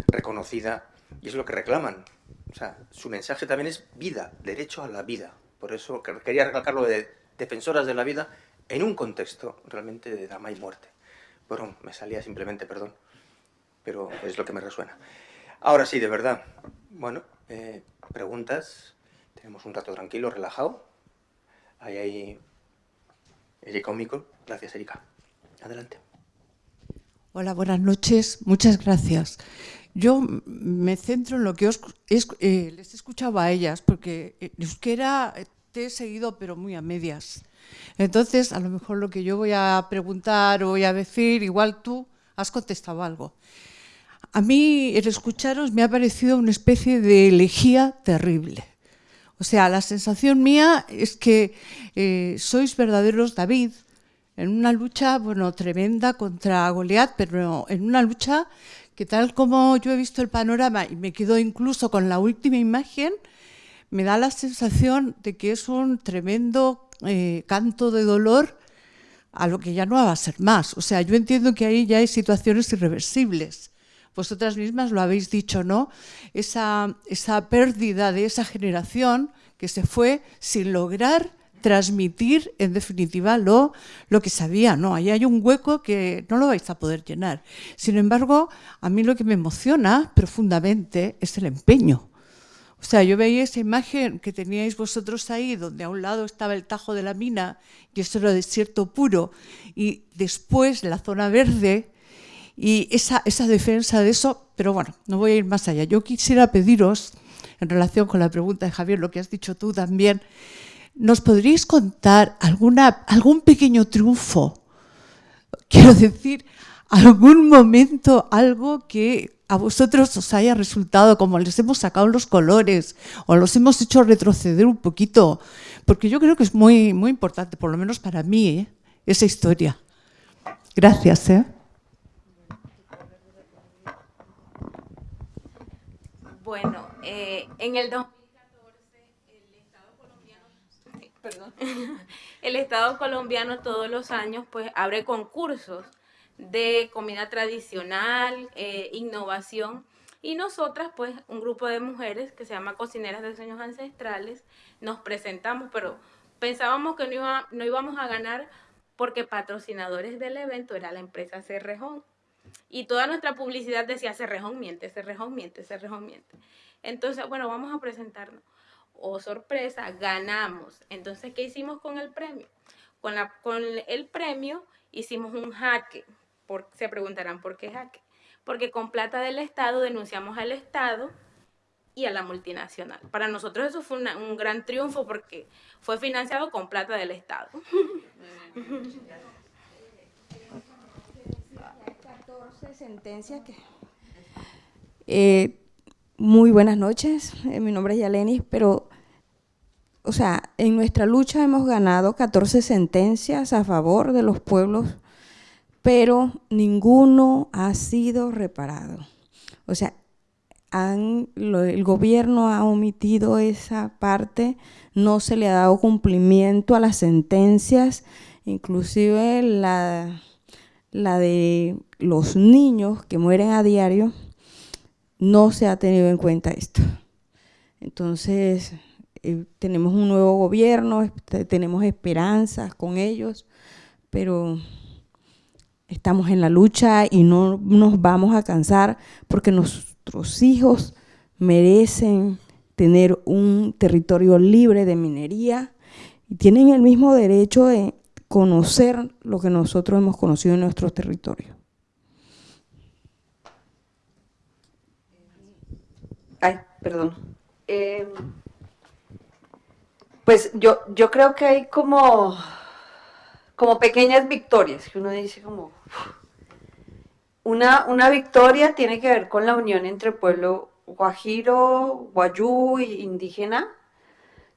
reconocida, y es lo que reclaman. o sea, su mensaje también es vida, derecho a la vida. Por eso quería recalcarlo de defensoras de la vida en un contexto realmente de drama y muerte. Bueno, me salía simplemente, perdón, pero es lo que me resuena. Ahora sí, de verdad, bueno, eh, preguntas, tenemos un rato tranquilo, relajado. Ahí hay Erika Omico. Gracias, Erika. Adelante. Hola, buenas noches. Muchas gracias. Yo me centro en lo que os eh, les escuchaba a ellas, porque euskera te he seguido, pero muy a medias. Entonces, a lo mejor lo que yo voy a preguntar o voy a decir, igual tú has contestado algo. A mí, el escucharos me ha parecido una especie de elegía terrible. O sea, la sensación mía es que eh, sois verdaderos David en una lucha, bueno, tremenda contra Goliat, pero en una lucha que tal como yo he visto el panorama y me quedo incluso con la última imagen, me da la sensación de que es un tremendo eh, canto de dolor a lo que ya no va a ser más. O sea, yo entiendo que ahí ya hay situaciones irreversibles. Vosotras mismas lo habéis dicho, ¿no? Esa, esa pérdida de esa generación que se fue sin lograr transmitir en definitiva lo, lo que sabía, ¿no? Ahí hay un hueco que no lo vais a poder llenar. Sin embargo, a mí lo que me emociona profundamente es el empeño. O sea, yo veía esa imagen que teníais vosotros ahí, donde a un lado estaba el tajo de la mina y eso era desierto puro, y después la zona verde y esa, esa defensa de eso, pero bueno, no voy a ir más allá. Yo quisiera pediros, en relación con la pregunta de Javier, lo que has dicho tú también, ¿nos podríais contar alguna, algún pequeño triunfo? Quiero decir, algún momento, algo que a vosotros os haya resultado como les hemos sacado los colores o los hemos hecho retroceder un poquito, porque yo creo que es muy, muy importante, por lo menos para mí, ¿eh? esa historia. Gracias. ¿eh? Bueno, eh, en el 2014 el Estado colombiano, perdón, el Estado colombiano todos los años pues abre concursos de comida tradicional, eh, innovación. Y nosotras, pues, un grupo de mujeres que se llama Cocineras de Sueños Ancestrales, nos presentamos, pero pensábamos que no, no íbamos a ganar porque patrocinadores del evento era la empresa Cerrejón. Y toda nuestra publicidad decía Cerrejón miente, Cerrejón miente, Cerrejón miente. Entonces, bueno, vamos a presentarnos. Oh, sorpresa, ganamos. Entonces, ¿qué hicimos con el premio? Con, la, con el premio hicimos un jaque se preguntarán por qué jaque. Porque con plata del Estado denunciamos al Estado y a la multinacional. Para nosotros eso fue un gran triunfo porque fue financiado con plata del Estado. (laughs) sentencias que... Eh, muy buenas noches, eh, mi nombre es Yalenis, pero, o sea, en nuestra lucha hemos ganado 14 sentencias a favor de los pueblos pero ninguno ha sido reparado. O sea, el gobierno ha omitido esa parte, no se le ha dado cumplimiento a las sentencias, inclusive la, la de los niños que mueren a diario, no se ha tenido en cuenta esto. Entonces, eh, tenemos un nuevo gobierno, tenemos esperanzas con ellos, pero estamos en la lucha y no nos vamos a cansar porque nuestros hijos merecen tener un territorio libre de minería y tienen el mismo derecho de conocer lo que nosotros hemos conocido en nuestro territorio. Ay, perdón. Eh, pues yo, yo creo que hay como como pequeñas victorias, que uno dice como... Una, una victoria tiene que ver con la unión entre pueblo guajiro, guayú indígena.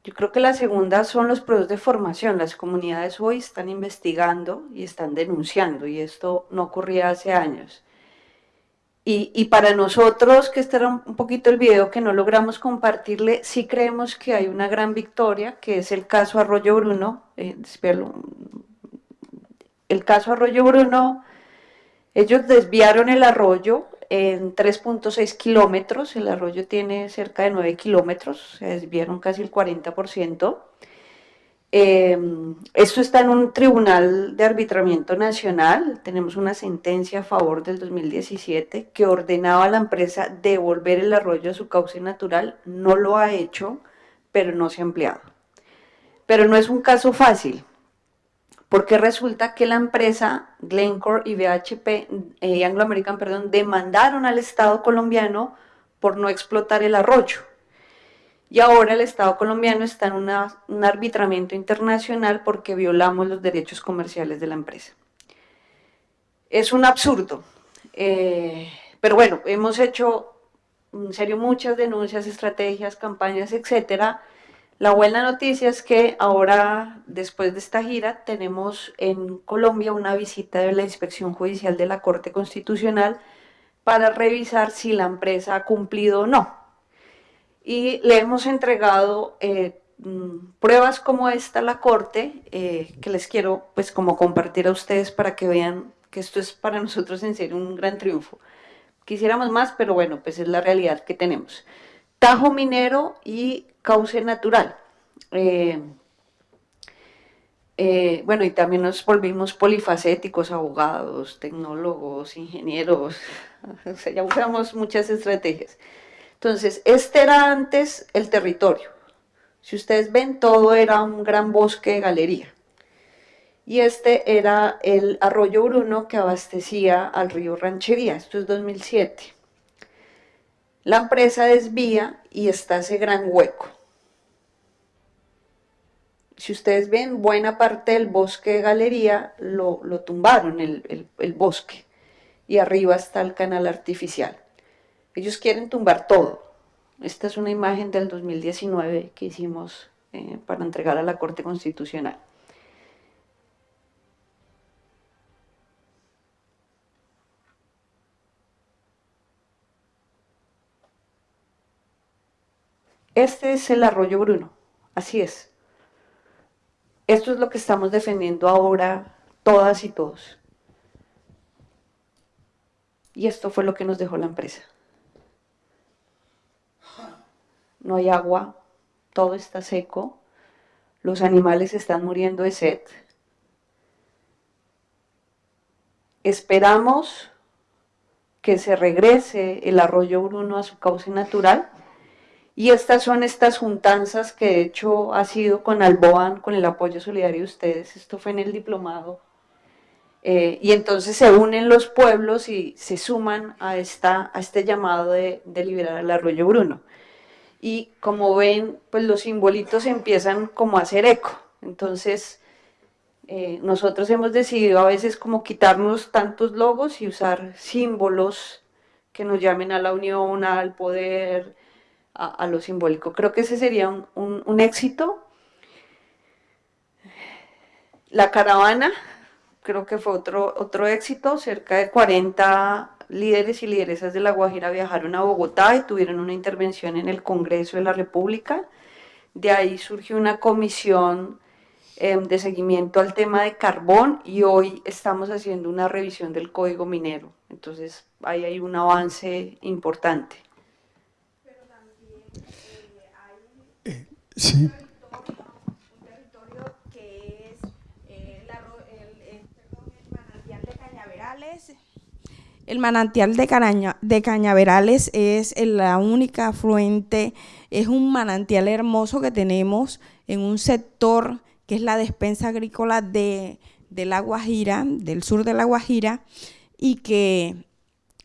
Yo creo que la segunda son los procesos de formación. Las comunidades hoy están investigando y están denunciando, y esto no ocurría hace años. Y, para nosotros, que este era un poquito el video que no logramos compartirle, sí creemos que hay una gran victoria, que es el caso Arroyo Bruno. Eh, el caso Arroyo Bruno, ellos desviaron el arroyo, en 3.6 kilómetros, el arroyo tiene cerca de 9 kilómetros, se desviaron casi el 40%. Eh, esto está en un tribunal de arbitramiento nacional, tenemos una sentencia a favor del 2017 que ordenaba a la empresa devolver el arroyo a su cauce natural, no lo ha hecho, pero no se ha empleado. Pero no es un caso fácil, porque resulta que la empresa Glencore y BHP, eh, Anglo American, perdón, demandaron al Estado colombiano por no explotar el arroyo y ahora el Estado colombiano está en un arbitramiento internacional porque violamos los derechos comerciales de la empresa. Es un absurdo, eh, pero bueno, hemos hecho en serio muchas denuncias, estrategias, campañas, etcétera. La buena noticia es que ahora, después de esta gira, tenemos en Colombia una visita de la Inspección Judicial de la Corte Constitucional para revisar si la empresa ha cumplido o no y le hemos entregado eh, mm, pruebas como esta a la Corte, eh, que les quiero pues como compartir a ustedes para que vean que esto es para nosotros en serio un gran triunfo. Quisiéramos más, pero bueno, pues es la realidad que tenemos. Tajo minero y cauce natural. Eh, bueno, y también nos volvimos polifacéticos, abogados, tecnólogos, ingenieros, (laughs) o sea, ya usamos muchas estrategias. Entonces, este era antes el territorio. Si ustedes ven, todo era un gran bosque de galería. Y este era el arroyo Bruno que abastecía al río Ranchería. Esto es 2007. La empresa desvía y está ese gran hueco. Si ustedes ven, buena parte del bosque de galería lo, tumbaron, el, el bosque. Y arriba está el canal artificial. Ellos quieren tumbar todo. Esta es una imagen del 2019 que hicimos eh, para entregar a la Corte Constitucional. Este es el arroyo Bruno, así es. Esto es lo que estamos defendiendo ahora todas y todos. Y esto fue lo que nos dejó la empresa no hay agua, todo está seco, los animales están muriendo de sed. Esperamos que se regrese el arroyo Bruno a su cauce natural y estas son estas juntanzas que de hecho ha sido con Alboan, con el apoyo solidario de ustedes, esto fue en el diplomado, eh, y entonces se unen los pueblos y se suman a, esta, a este llamado de, liberar el arroyo Bruno. Y como ven, pues los simbolitos empiezan como a hacer eco. Entonces, eh, nosotros hemos decidido a veces como quitarnos tantos logos y usar símbolos que nos llamen a la unión, al poder, a, lo simbólico. Creo que ese sería un, éxito. La caravana, creo que fue otro, otro éxito, cerca de 40 líderes y lideresas de La Guajira viajaron a Bogotá y tuvieron una intervención en el Congreso de la República. De ahí surgió una comisión em, de seguimiento al tema de carbón y hoy estamos haciendo una revisión del código minero. Entonces ahí hay un avance importante. Pero también eh, hay eh, sí. eh, el, manantial de manantial de, Cañaverales es la única afluente, es un manantial hermoso que tenemos en un sector que es la despensa agrícola de, La Guajira, del sur de La Guajira, y que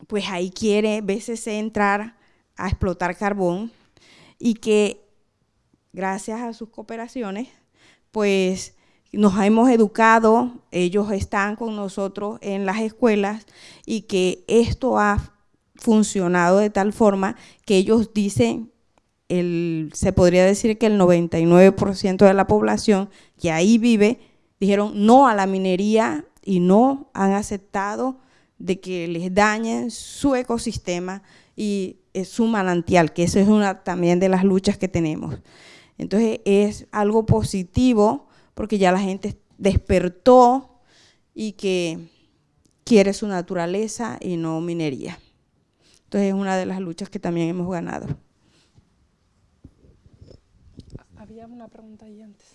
pues ahí quiere veces entrar a explotar carbón y que gracias a sus cooperaciones, pues nos hemos educado, ellos están con nosotros en las escuelas y que esto ha funcionado de tal forma que ellos dicen, se podría decir que el 99% de la población que ahí vive dijeron no a la minería y no han aceptado de que les dañen su ecosistema y su manantial, que eso es una también de las luchas que tenemos. Entonces es algo positivo porque ya la gente despertó y que quiere su naturaleza y no minería. Entonces es una de las luchas que también hemos ganado. Había una pregunta ahí antes.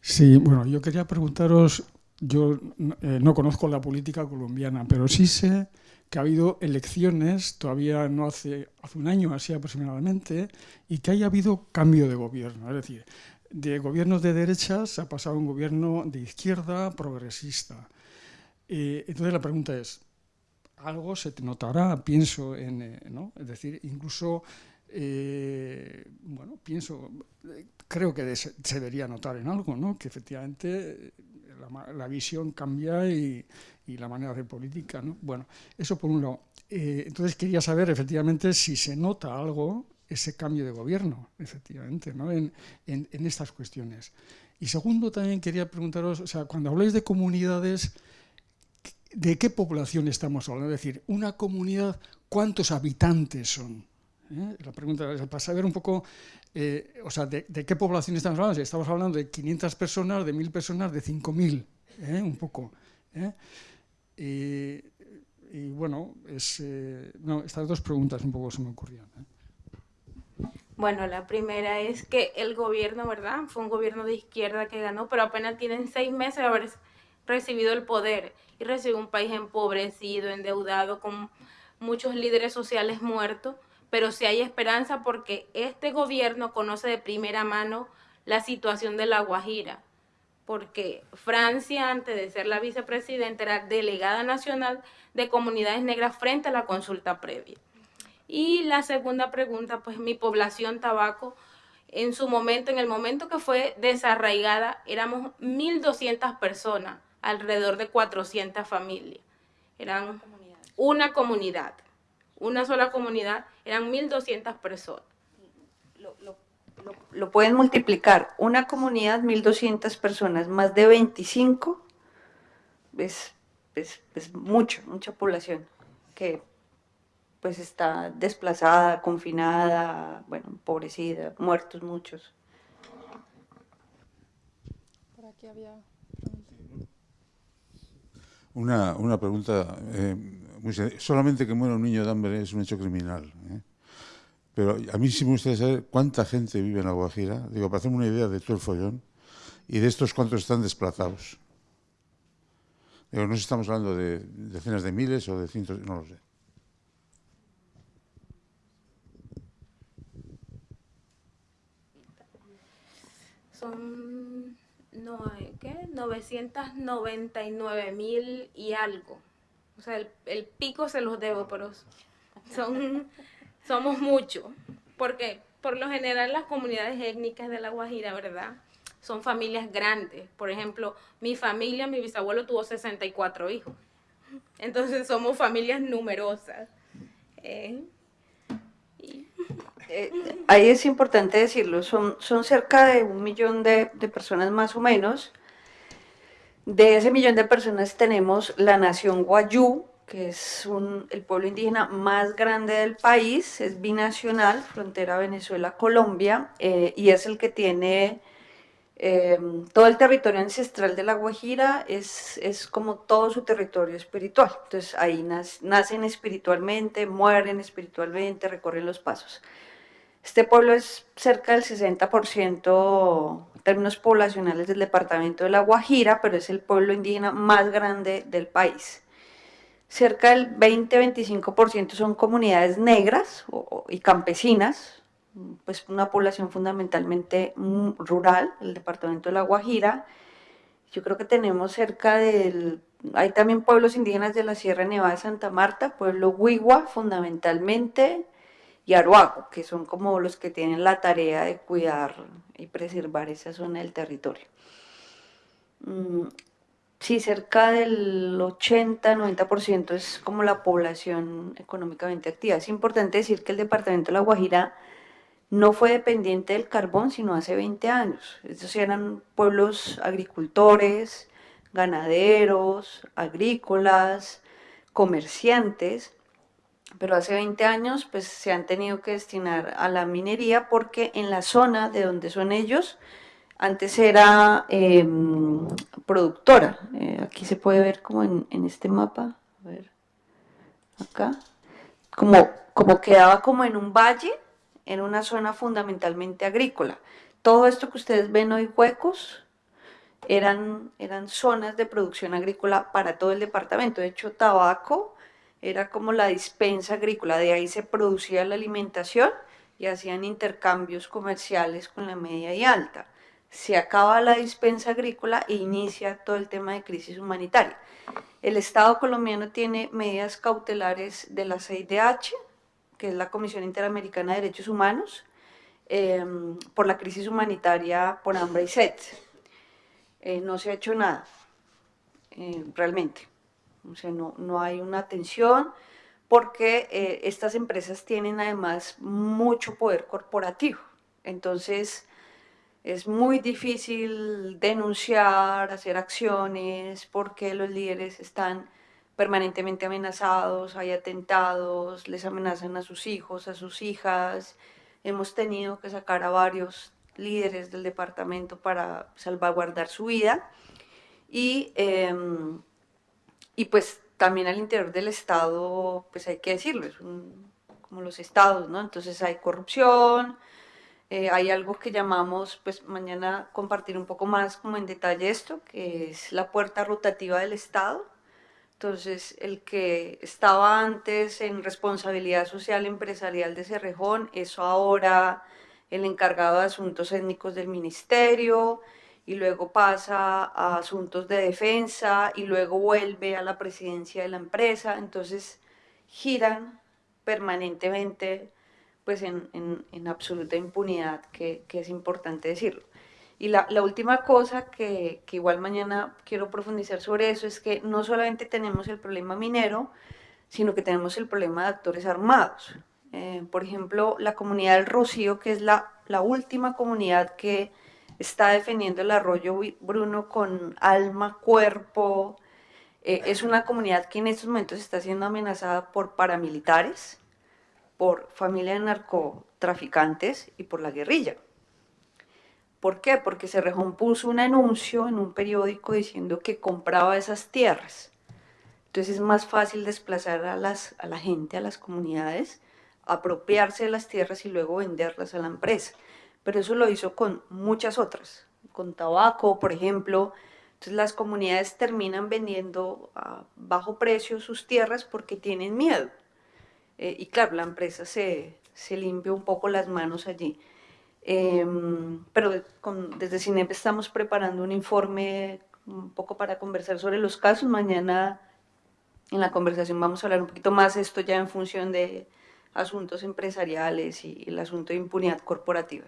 Sí, bueno, yo quería preguntaros, yo eh, no conozco la política colombiana, pero sí sé que ha habido elecciones, todavía no hace, hace un año así aproximadamente, y que haya habido cambio de gobierno. Es decir, de gobiernos de derechas se ha pasado a un gobierno de izquierda progresista. Eh, entonces la pregunta es, algo se te notará, pienso en, eh, ¿no? Es decir, incluso, eh, bueno, pienso, creo que se debería notar en algo, ¿no? Que efectivamente la, la visión cambia y, y, la manera de política, ¿no? Bueno, eso por un lado. Eh, entonces quería saber efectivamente si se nota algo ese cambio de gobierno, efectivamente, ¿no? en, en, en estas cuestiones. Y segundo, también quería preguntaros, o sea, cuando habláis de comunidades, ¿de qué población estamos hablando? Es decir, una comunidad, ¿cuántos habitantes son? ¿Eh? La pregunta es para saber un poco, eh, o sea, de, de, qué población estamos hablando. Si estamos hablando de 500 personas, de 1.000 personas, de 5.000, ¿eh? un poco. Y, bueno, es, no, estas dos preguntas un poco se me ocurrían. Bueno, la primera es que el gobierno, ¿verdad? Fue un gobierno de izquierda que ganó, pero apenas tienen seis meses de haber recibido el poder y recibe un país empobrecido, endeudado, con muchos líderes sociales muertos, pero sí hay esperanza porque este gobierno conoce de primera mano la situación de la Guajira, porque Francia, antes de ser la vicepresidenta, era delegada nacional de comunidades negras frente a la consulta previa. Y la segunda pregunta, pues mi población tabaco, en su momento, en el momento que fue desarraigada, éramos 1.200 personas, alrededor de 400 familias. Eran una comunidad, una sola comunidad, eran 1.200 personas. Lo, pueden multiplicar, una comunidad, 1.200 personas, más de 25, es, es, es mucho, mucha población que pues está desplazada, confinada, bueno, empobrecida, muertos muchos. Por aquí había una, una pregunta eh, muy Solamente que muera un niño de hambre es un hecho criminal. ¿eh? Pero a mí sí me gustaría saber cuánta gente vive en la Guajira, digo, para hacerme una idea de todo el follón, y de estos cuántos están desplazados. Digo, no sé si estamos hablando de decenas de miles o de cientos, no lo sé. Son no, ¿qué? 999 mil y algo. O sea, el, el, pico se los debo, pero son, somos muchos. Porque por lo general las comunidades étnicas de La Guajira, ¿verdad? Son familias grandes. Por ejemplo, mi familia, mi bisabuelo tuvo 64 hijos. Entonces somos familias numerosas. Eh, eh, ahí es importante decirlo, son, son cerca de un millón de, de, personas más o menos. De ese millón de personas tenemos la nación Guayú, que es el pueblo indígena más grande del país, es binacional, frontera Venezuela-Colombia, eh, y es el que tiene eh, todo el territorio ancestral de la Guajira, es, es como todo su territorio espiritual. Entonces ahí nacen espiritualmente, mueren espiritualmente, recorren los pasos. Este pueblo es cerca del 60% en términos poblacionales del departamento de La Guajira, pero es el pueblo indígena más grande del país. Cerca del 20-25% son comunidades negras y campesinas, pues una población fundamentalmente rural, el departamento de La Guajira. Yo creo que tenemos cerca del... Hay también pueblos indígenas de la Sierra Nevada de Santa Marta, pueblo Huigua fundamentalmente, y Aruaco, que son como los que tienen la tarea de cuidar y preservar esa zona del territorio. Sí, cerca del 80-90% es como la población económicamente activa. Es importante decir que el departamento de La Guajira no fue dependiente del carbón, sino hace 20 años. Estos eran pueblos agricultores, ganaderos, agrícolas, comerciantes, pero hace 20 años pues se han tenido que destinar a la minería porque en la zona de donde son ellos antes era em, productora. Eh, aquí se puede ver como en, este mapa, a ver, acá, como, como quedaba como en un valle, en una zona fundamentalmente agrícola. Todo esto que ustedes ven hoy huecos eran, eran zonas de producción agrícola para todo el departamento. De hecho, tabaco era como la dispensa agrícola, de ahí se producía la alimentación y hacían intercambios comerciales con la media y alta. Se acaba la dispensa agrícola e inicia todo el tema de crisis humanitaria. El Estado colombiano tiene medidas cautelares de la CIDH, que es la Comisión Interamericana de Derechos Humanos, eh, por la crisis humanitaria por hambre y sed. Eh, no se ha hecho nada, eh, realmente. O sea, no, no, hay una atención porque eh, estas empresas tienen además mucho poder corporativo. Entonces, es muy difícil denunciar, hacer acciones, porque los líderes están permanentemente amenazados, hay atentados, les amenazan a sus hijos, a sus hijas. Hemos tenido que sacar a varios líderes del departamento para salvaguardar su vida. Y, eh, y pues también al interior del Estado, pues hay que decirlo, es un, como los estados, ¿no? Entonces hay corrupción, eh, hay algo que llamamos, pues mañana compartir un poco más como en detalle esto, que es la puerta rotativa del Estado. Entonces, el que estaba antes en responsabilidad social empresarial de Cerrejón, eso ahora el encargado de asuntos étnicos del ministerio, y luego pasa a asuntos de defensa, y luego vuelve a la presidencia de la empresa, entonces giran permanentemente pues en, en, en absoluta impunidad, que, que, es importante decirlo. Y la, la última cosa que, que, igual mañana quiero profundizar sobre eso es que no solamente tenemos el problema minero, sino que tenemos el problema de actores armados. Eh, por ejemplo, la comunidad del Rocío, que es la, la última comunidad que está defendiendo el arroyo Bruno con alma, cuerpo, eh, es una comunidad que en estos momentos está siendo amenazada por paramilitares, por familia de narcotraficantes y por la guerrilla. ¿Por qué? Porque Cerrejón puso un anuncio en un periódico diciendo que compraba esas tierras. Entonces es más fácil desplazar a, las, a la gente, a las comunidades, apropiarse de las tierras y luego venderlas a la empresa. Pero eso lo hizo con muchas otras, con tabaco, por ejemplo. Entonces las comunidades terminan vendiendo a bajo precio sus tierras porque tienen miedo. Eh, y claro, la empresa se, se, limpia un poco las manos allí. Eh, pero desde CINEP estamos preparando un informe un poco para conversar sobre los casos. Mañana en la conversación vamos a hablar un poquito más esto ya en función de asuntos empresariales y el asunto de impunidad corporativa.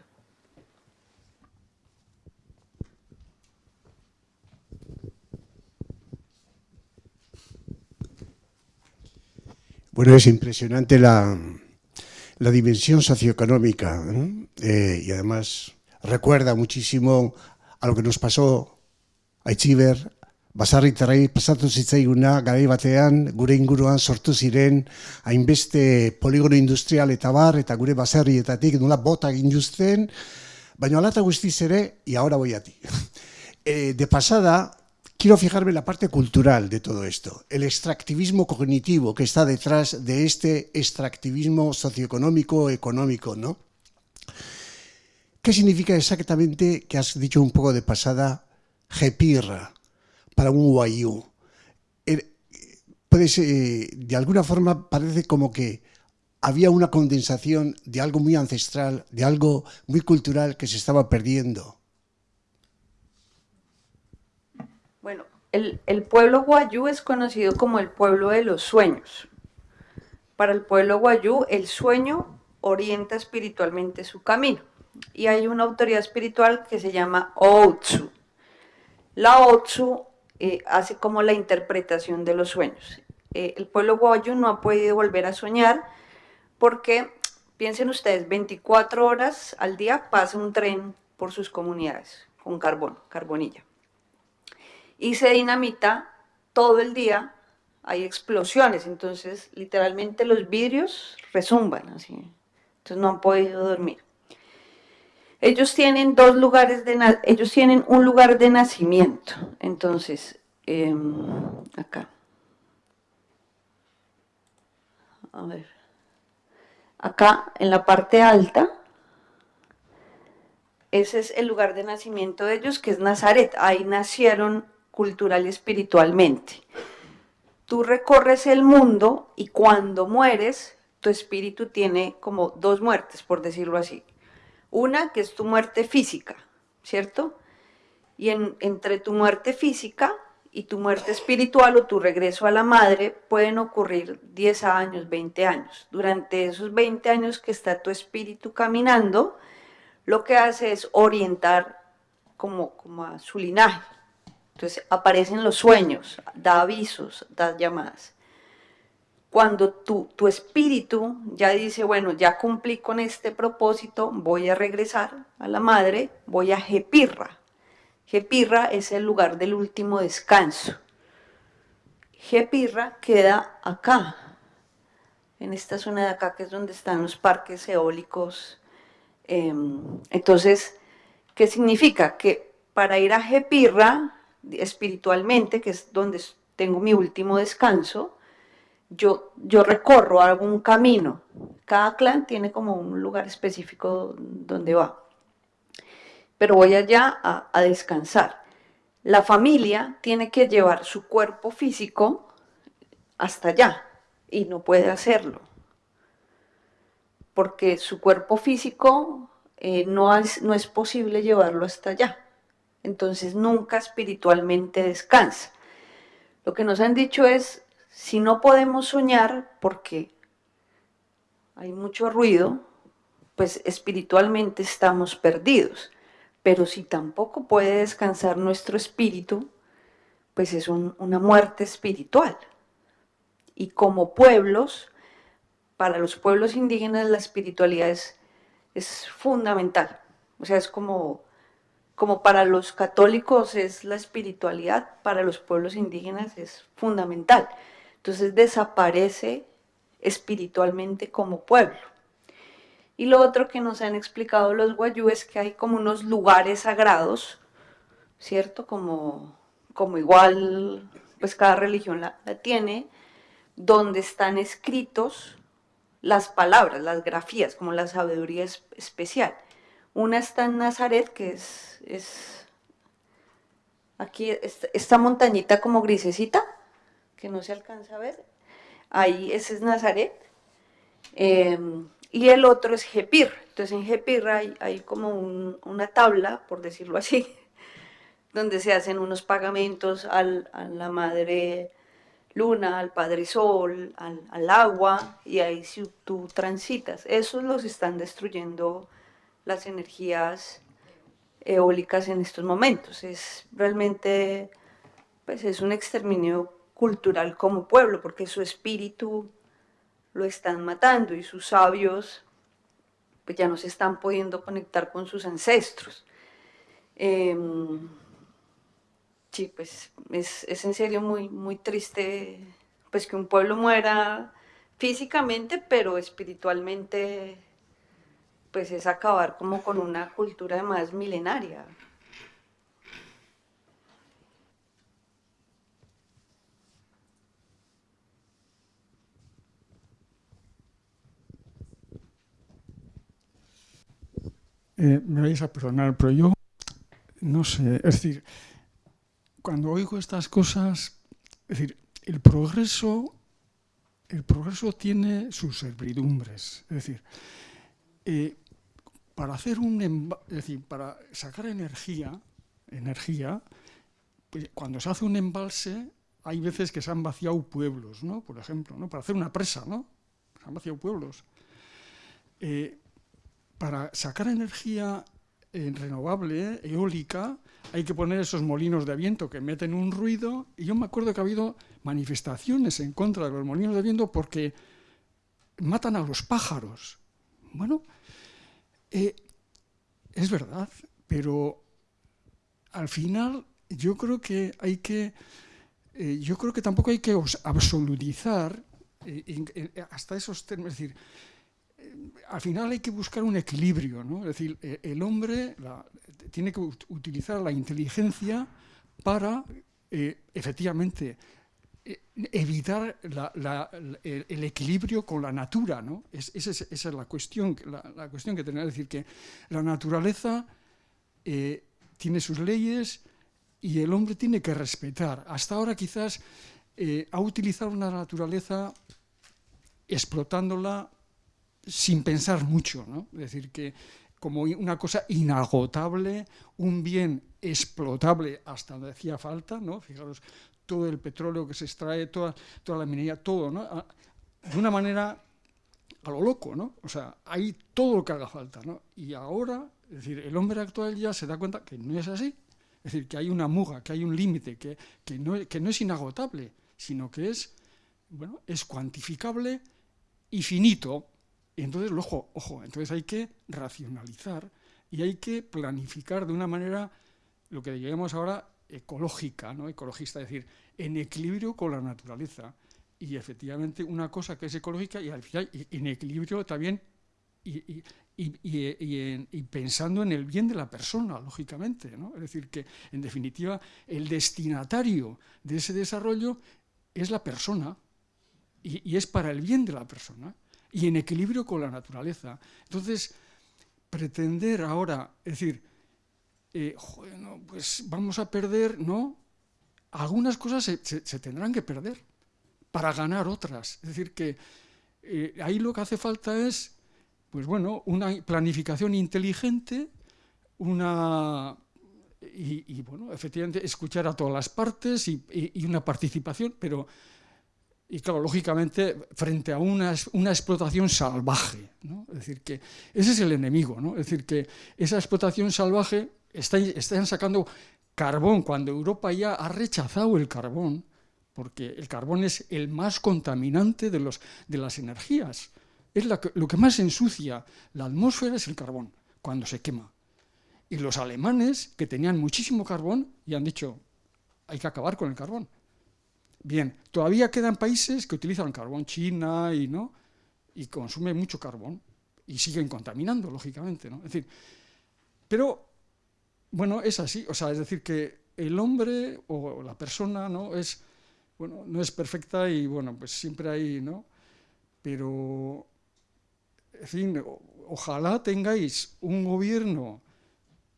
Bueno, es impresionante la, la dimensión socioeconómica ¿eh? Eh, y además recuerda muchísimo a lo que nos pasó a Itxiber, basarritarrei pasatu zitzaiguna garai batean gure inguruan sortu ziren hainbeste poligono industrial eta bar eta gure baserrietatik nola bota egin juzten, baina alata guztiz ere, y ahora voy a ti. (laughs) Eh, de pasada, quiero fijarme en la parte cultural de todo esto, el extractivismo cognitivo que está detrás de este extractivismo socioeconómico, económico, ¿no? ¿Qué significa exactamente, que has dicho un poco de pasada, jepirra para un guayú? Puedes, eh, de alguna forma parece como que había una condensación de algo muy ancestral, de algo muy cultural que se estaba perdiendo. Bueno, el, pueblo guayú es conocido como el pueblo de los sueños. Para el pueblo guayú, el sueño orienta espiritualmente su camino. Y hay una autoridad espiritual que se llama Otsu. La Otsu eh, hace como la interpretación de los sueños. Eh, el pueblo guayú no ha podido volver a soñar porque, piensen ustedes, 24 horas al día pasa un tren por sus comunidades con carbón, carbonilla y se dinamita todo el día, hay explosiones, entonces literalmente los vidrios resumban así, entonces no han podido dormir. Ellos tienen dos lugares de ellos tienen un lugar de nacimiento. Entonces, em, acá. A ver. Acá en la parte alta, ese es el lugar de nacimiento de ellos, que es Nazaret. Ahí nacieron cultural y espiritualmente. Tú recorres el mundo y cuando mueres, tu espíritu tiene como dos muertes, por decirlo así. Una que es tu muerte física, ¿cierto? Y en- entre tu muerte física y tu muerte espiritual o tu regreso a la madre pueden ocurrir 10 años, 20 años. Durante esos 20 años que está tu espíritu caminando, lo que hace es orientar como, como a su linaje. Entonces aparecen los sueños, da avisos, da llamadas. Cuando tu, tu espíritu ya dice, bueno, ya cumplí con este propósito, voy a regresar a la madre, voy a Jepirra. Jepirra es el lugar del último descanso. Jepirra queda acá, en esta zona de acá, que es donde están los parques eólicos. Em, entonces, ¿qué significa? Que para ir a Jepirra, espiritualmente, que es donde tengo mi último descanso, yo, yo recorro algún camino. Cada clan tiene como un lugar específico donde va. Pero voy allá a, a descansar. La familia tiene que llevar su cuerpo físico hasta allá y no puede hacerlo. Porque su cuerpo físico eh, no, es, no es posible llevarlo hasta allá. Entonces nunca espiritualmente descansa. Lo que nos han dicho es, si no podemos soñar porque hay mucho ruido, pues espiritualmente estamos perdidos. Pero si tampoco puede descansar nuestro espíritu, pues es un- una muerte espiritual. Y como pueblos, para los pueblos indígenas la espiritualidad es, es fundamental. O sea, es como, como para los católicos es la espiritualidad, para los pueblos indígenas es fundamental. Entonces desaparece espiritualmente como pueblo. Y lo otro que nos han explicado los guayú es que hay como unos lugares sagrados, ¿cierto? Como, como igual, pues cada religión la, la tiene, donde están escritos las palabras, las grafías, como la sabiduría es- especial. Una está en Nazaret, que es, es aquí, esta, montañita como grisecita, que no se alcanza a ver. Ahí, ese es Nazaret. Eh, y el otro es Jepir. Entonces en Jepir hay, hay como un- una tabla, por decirlo así, (laughs) donde se hacen unos pagamentos al- a la madre luna, al padre sol, al, al agua, y ahí si tú transitas. Esos los están destruyendo las energías eólicas en estos momentos. Es realmente, pues es un exterminio cultural como pueblo, porque su espíritu lo están matando y sus sabios pues ya no se están pudiendo conectar con sus ancestros. Em, sí, pues es, es en serio muy, muy triste pues que un pueblo muera físicamente, pero espiritualmente pues es acabar como con una cultura más milenaria. Eh, me vais a perdonar, pero yo no sé, es decir, cuando oigo estas cosas, es decir, el progreso, el progreso tiene sus servidumbres, es decir, eh, para hacer un, es decir, para sacar energía, energía, pues, cuando se hace un embalse, hay veces que se han vaciado pueblos, ¿no? Por ejemplo, ¿no? Para hacer una presa, ¿no? Se han vaciado pueblos. Eh, para sacar energía renovable, eólica, hay que poner esos molinos de viento que meten un ruido. Y yo me acuerdo que ha habido manifestaciones en contra de los molinos de viento porque matan a los pájaros. Bueno, eh, es verdad, pero al final yo creo que hay que, eh, yo creo que tampoco hay que absolutizar eh, hasta esos términos. Es decir, al final hay que buscar un equilibrio, ¿no? Es decir, el hombre tiene que utilizar la inteligencia para, eh, eh, evitar el, equilibrio con la natura, ¿no? esa es la cuestión, la, cuestión que tenemos, es decir, que la naturaleza eh, tiene sus leyes y el hombre tiene que respetar. Hasta ahora quizás ha utilizado una naturaleza explotándola sin pensar mucho, ¿no? Es decir, que como una cosa inagotable, un bien explotable hasta donde hacía falta, ¿no? Fijaros, todo el petróleo que se extrae, toda, toda la minería, todo, ¿no? De una manera a lo loco, ¿no? O sea, hay todo lo que haga falta, ¿no? Y ahora, es decir, el hombre actual ya se da cuenta que no es así. Es decir, que hay una muga, que hay un límite, que, que, no, que no es inagotable, sino que es, bueno, es cuantificable y finito, y entonces, ojo, ojo, entonces hay que racionalizar y hay que planificar de una manera, lo que llamamos ahora ecológica, ¿no? ecologista, es decir, en equilibrio con la naturaleza. Y efectivamente una cosa que es ecológica y al final en equilibrio también y, pensando en el bien de la persona, lógicamente. Es decir, que en definitiva el destinatario de ese desarrollo es la persona y es para el bien de la persona y en equilibrio con la naturaleza. Entonces, pretender ahora, es decir, eh, pues vamos a perder, ¿no? Algunas cosas se, tendrán que perder para ganar otras. Es decir, que eh, ahí lo que hace falta es, pues bueno, una planificación inteligente, una y, bueno, efectivamente escuchar a todas las partes y, y, una participación, pero y claro, lógicamente, frente a una, una explotación salvaje. ¿no? Es decir, que ese es el enemigo. ¿no? Es decir, que esa explotación salvaje está, están sacando carbón cuando Europa ya ha rechazado el carbón, porque el carbón es el más contaminante de, los, de las energías. Es lo que más ensucia la atmósfera es el carbón, cuando se quema. Y los alemanes, que tenían muchísimo carbón, y han dicho, hay que acabar con el carbón. Bien, todavía quedan países que utilizan carbón, China y no, y consume mucho carbón y siguen contaminando, lógicamente, ¿no? Es decir, pero bueno, es así, o sea, es decir que el hombre o la persona, ¿no? Es bueno, no es perfecta y bueno, pues siempre hay, ¿no? Pero en fin, ojalá tengáis un gobierno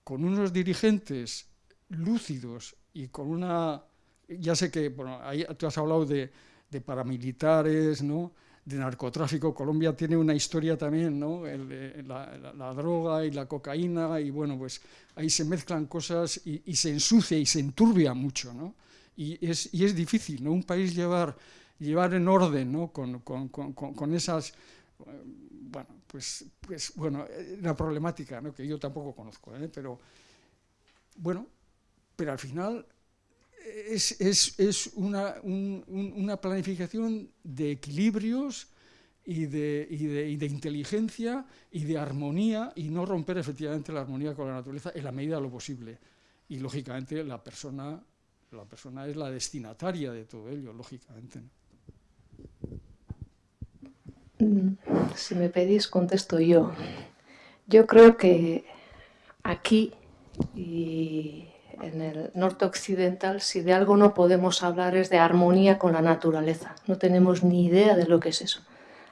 con unos dirigentes lúcidos y con una ya sé que, bueno, ahí tú has hablado de, paramilitares, ¿no? De narcotráfico. Colombia tiene una historia también, ¿no? la, droga y la cocaína, y bueno, pues ahí se mezclan cosas y, se ensucia y se enturbia mucho, ¿no? Y es, y es difícil, ¿no? Un país llevar, llevar en orden, ¿no? Con, con, con, con esas, bueno, pues, pues, bueno, la problemática, ¿no? Que yo tampoco conozco, ¿eh? Pero, bueno, pero al final es, es, es una, un, una, planificación de equilibrios y de, y, de, y de, inteligencia y de armonía y no romper efectivamente la armonía con la naturaleza en la medida de lo posible. Y lógicamente la persona, la persona es la destinataria de todo ello, lógicamente. Mm, si me pedís, contesto yo. Yo creo que aquí en el norte occidental, si de algo no podemos hablar es de armonía con la naturaleza. No tenemos ni idea de lo que es eso.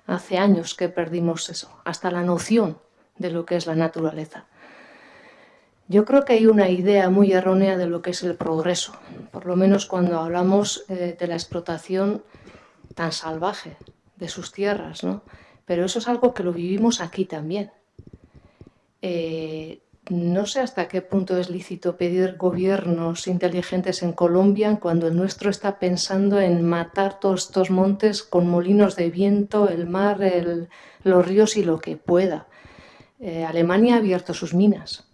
Hace años que perdimos eso, hasta la noción de lo que es la naturaleza. Yo creo que hay una idea muy errónea de lo que es el progreso, por lo menos cuando hablamos eh, de la explotación tan salvaje de sus tierras, ¿no? Pero eso es algo que lo vivimos aquí también. Eh, no sé hasta qué punto es lícito pedir gobiernos inteligentes en Colombia cuando el nuestro está pensando en matar todos estos montes con molinos de viento, el mar, los ríos y lo que pueda. Eh, Alemania ha abierto sus minas.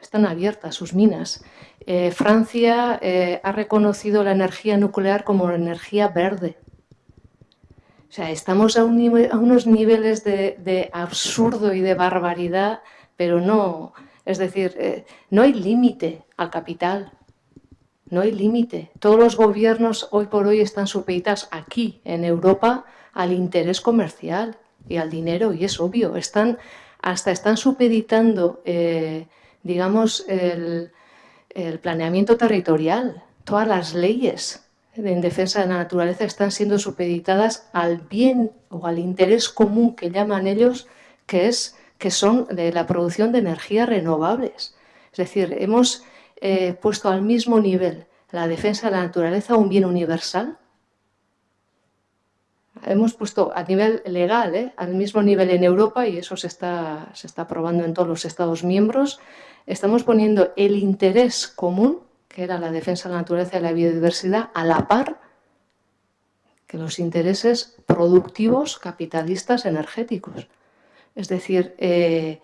Están abiertas sus minas. Eh, Francia eh, ha reconocido la energía nuclear como energía verde. O sea, estamos a, unos niveles de absurdo y de barbaridad pero no, es decir, eh, no hay límite al capital, no hay límite. Todos los gobiernos hoy por hoy están supeditados aquí, en Europa, al interés comercial. y al dinero, y es obvio, están, hasta están supeditando, eh, digamos, el, el planeamiento territorial, todas las leyes en defensa de la naturaleza están siendo supeditadas al bien o al interés común que llaman ellos, que es que son de la producción de energías renovables. Es decir, hemos eh, puesto al mismo nivel la defensa de la naturaleza un bien universal. Hemos puesto a nivel legal, ¿eh? al mismo nivel en Europa, y eso se está, se está aprobando en todos los Estados miembros, estamos poniendo el interés común, que era la defensa de la naturaleza y la biodiversidad, a la par que los intereses productivos capitalistas energéticos. Es decir, eh,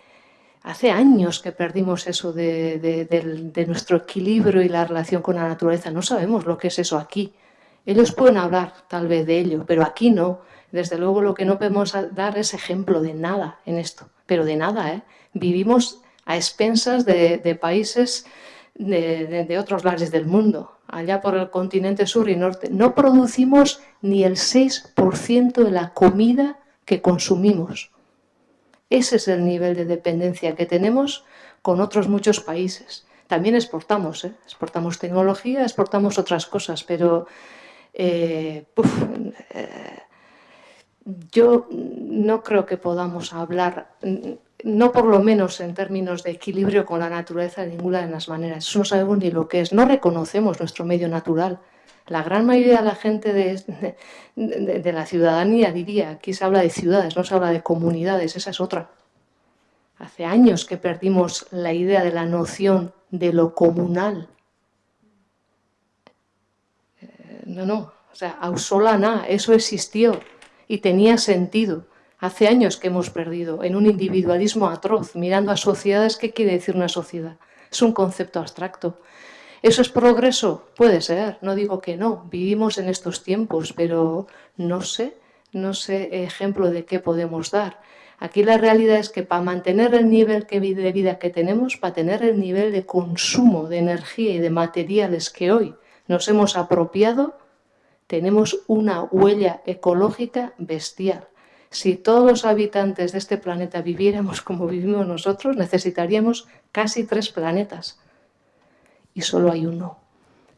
hace años que perdimos eso de, nuestro equilibrio y la relación con la naturaleza. No sabemos lo que es eso aquí. Ellos pueden hablar tal vez de ello, pero aquí no. Desde luego lo que no podemos dar es ejemplo de nada en esto, pero de nada. ¿eh? Vivimos a expensas de, países de, otros lares del mundo, allá por el continente sur y norte. No producimos ni el 6% de la comida que consumimos. Ese es el nivel de dependencia que tenemos con otros muchos países. También exportamos, ¿eh? exportamos tecnología, exportamos otras cosas, pero eh, eh, yo no creo que podamos hablar, no por lo menos en términos de equilibrio con la naturaleza de ninguna de las maneras. Eso no sabemos ni lo que es, no reconocemos nuestro medio natural. La gran mayoría de la gente de, la ciudadanía diría, aquí se habla de ciudades, no se habla de comunidades, esa es otra. Hace años que perdimos la idea de la noción de lo comunal. Eh, no, no, o sea, ausolana, eso existió y tenía sentido. Hace años que hemos perdido en un individualismo atroz, mirando a sociedades, ¿qué quiere decir una sociedad? Es un concepto abstracto. ¿Eso es progreso? Puede ser, no digo que no, vivimos en estos tiempos, pero no sé, no sé ejemplo de qué podemos dar. Aquí la realidad es que para mantener el nivel de vida que tenemos, para tener el nivel de consumo de energía y de materiales que hoy nos hemos apropiado, tenemos una huella ecológica bestial. Si todos los habitantes de este planeta viviéramos como vivimos nosotros, necesitaríamos casi tres planetas y solo hay uno.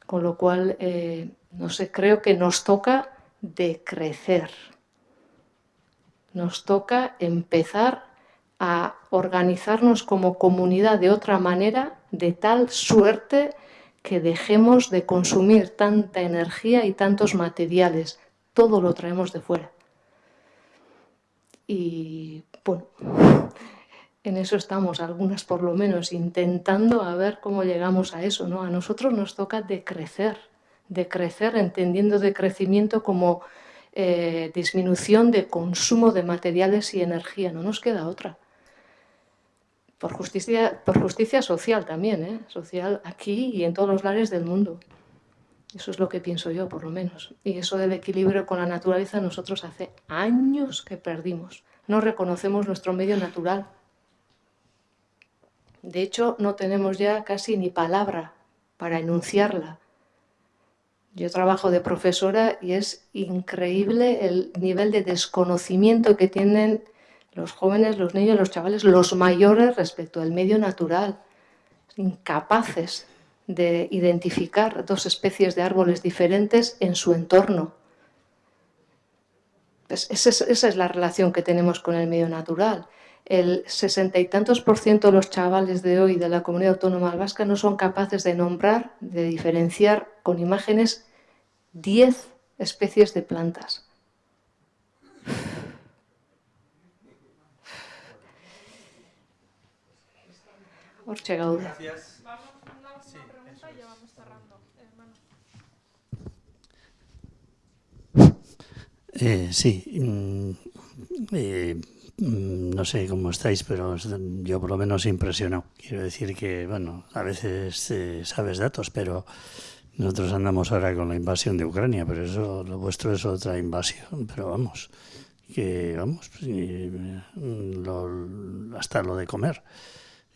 Con lo cual, eh, no sé, creo que nos toca decrecer. Nos toca empezar a organizarnos como comunidad de otra manera, de tal suerte que dejemos de consumir tanta energía y tantos materiales. Todo lo traemos de fuera. Y bueno, en eso estamos, algunas por lo menos, intentando a ver cómo llegamos a eso. ¿no? A nosotros nos toca decrecer, decrecer, entendiendo de crecimiento como eh, disminución de consumo de materiales y energía. No nos queda otra. Por justicia, por justicia social también, ¿eh? social aquí y en todos los lares del mundo. Eso es lo que pienso yo, por lo menos. Y eso del equilibrio con la naturaleza nosotros hace años que perdimos. No reconocemos nuestro medio natural. De hecho, no tenemos ya casi ni palabra para enunciarla. Yo trabajo de profesora y es increíble el nivel de desconocimiento que tienen los jóvenes, los niños, los chavales, los mayores respecto al medio natural. Incapaces de identificar dos especies de árboles diferentes en su entorno. Pues esa, es, esa es la relación que tenemos con el medio natural el sesenta y tantos por ciento de los chavales de hoy de la comunidad autónoma vasca no son capaces de nombrar, de diferenciar con imágenes 10 especies de plantas. Gracias. Eh, sí, mm, eh, Mm, no sé cómo estáis, pero yo por lo menos impresionado. Quiero decir que, bueno, a veces eh, sabes datos, pero nosotros andamos ahora con la invasión de Ucrania, pero eso, lo vuestro es otra invasión, pero vamos, que vamos, hasta lo de comer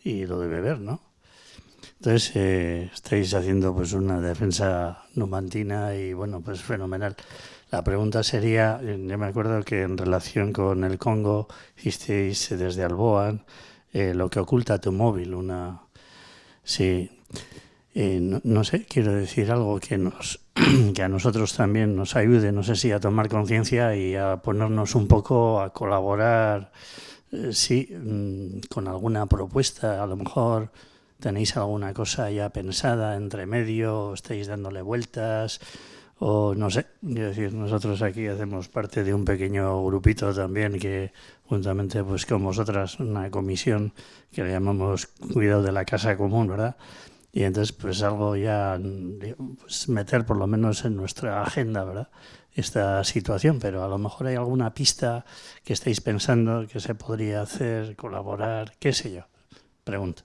y lo de beber, ¿no? Entonces, eh, estáis haciendo pues una defensa numantina y bueno, pues fenomenal. La pregunta sería, yo me acuerdo que en relación con el Congo hicisteis desde Alboan eh, lo que oculta tu móvil, una... Sí, eh, no, no, sé, quiero decir algo que, nos, (clears throat) que a nosotros también nos ayude, no sé si a tomar conciencia y a ponernos un poco a colaborar, eh, sí, mm, con alguna propuesta, a lo mejor tenéis alguna cosa ya pensada entre medio, estáis dándole vueltas, o no sé, quiero decir, nosotros aquí hacemos parte de un pequeño grupito también que juntamente pues con vosotras, una comisión que le llamamos Cuidado de la Casa Común, ¿verdad? Y entonces pues algo ya, pues, meter por lo menos en nuestra agenda, ¿verdad? Esta situación, pero a lo mejor hay alguna pista que estáis pensando que se podría hacer, colaborar, qué sé yo. Pregunta.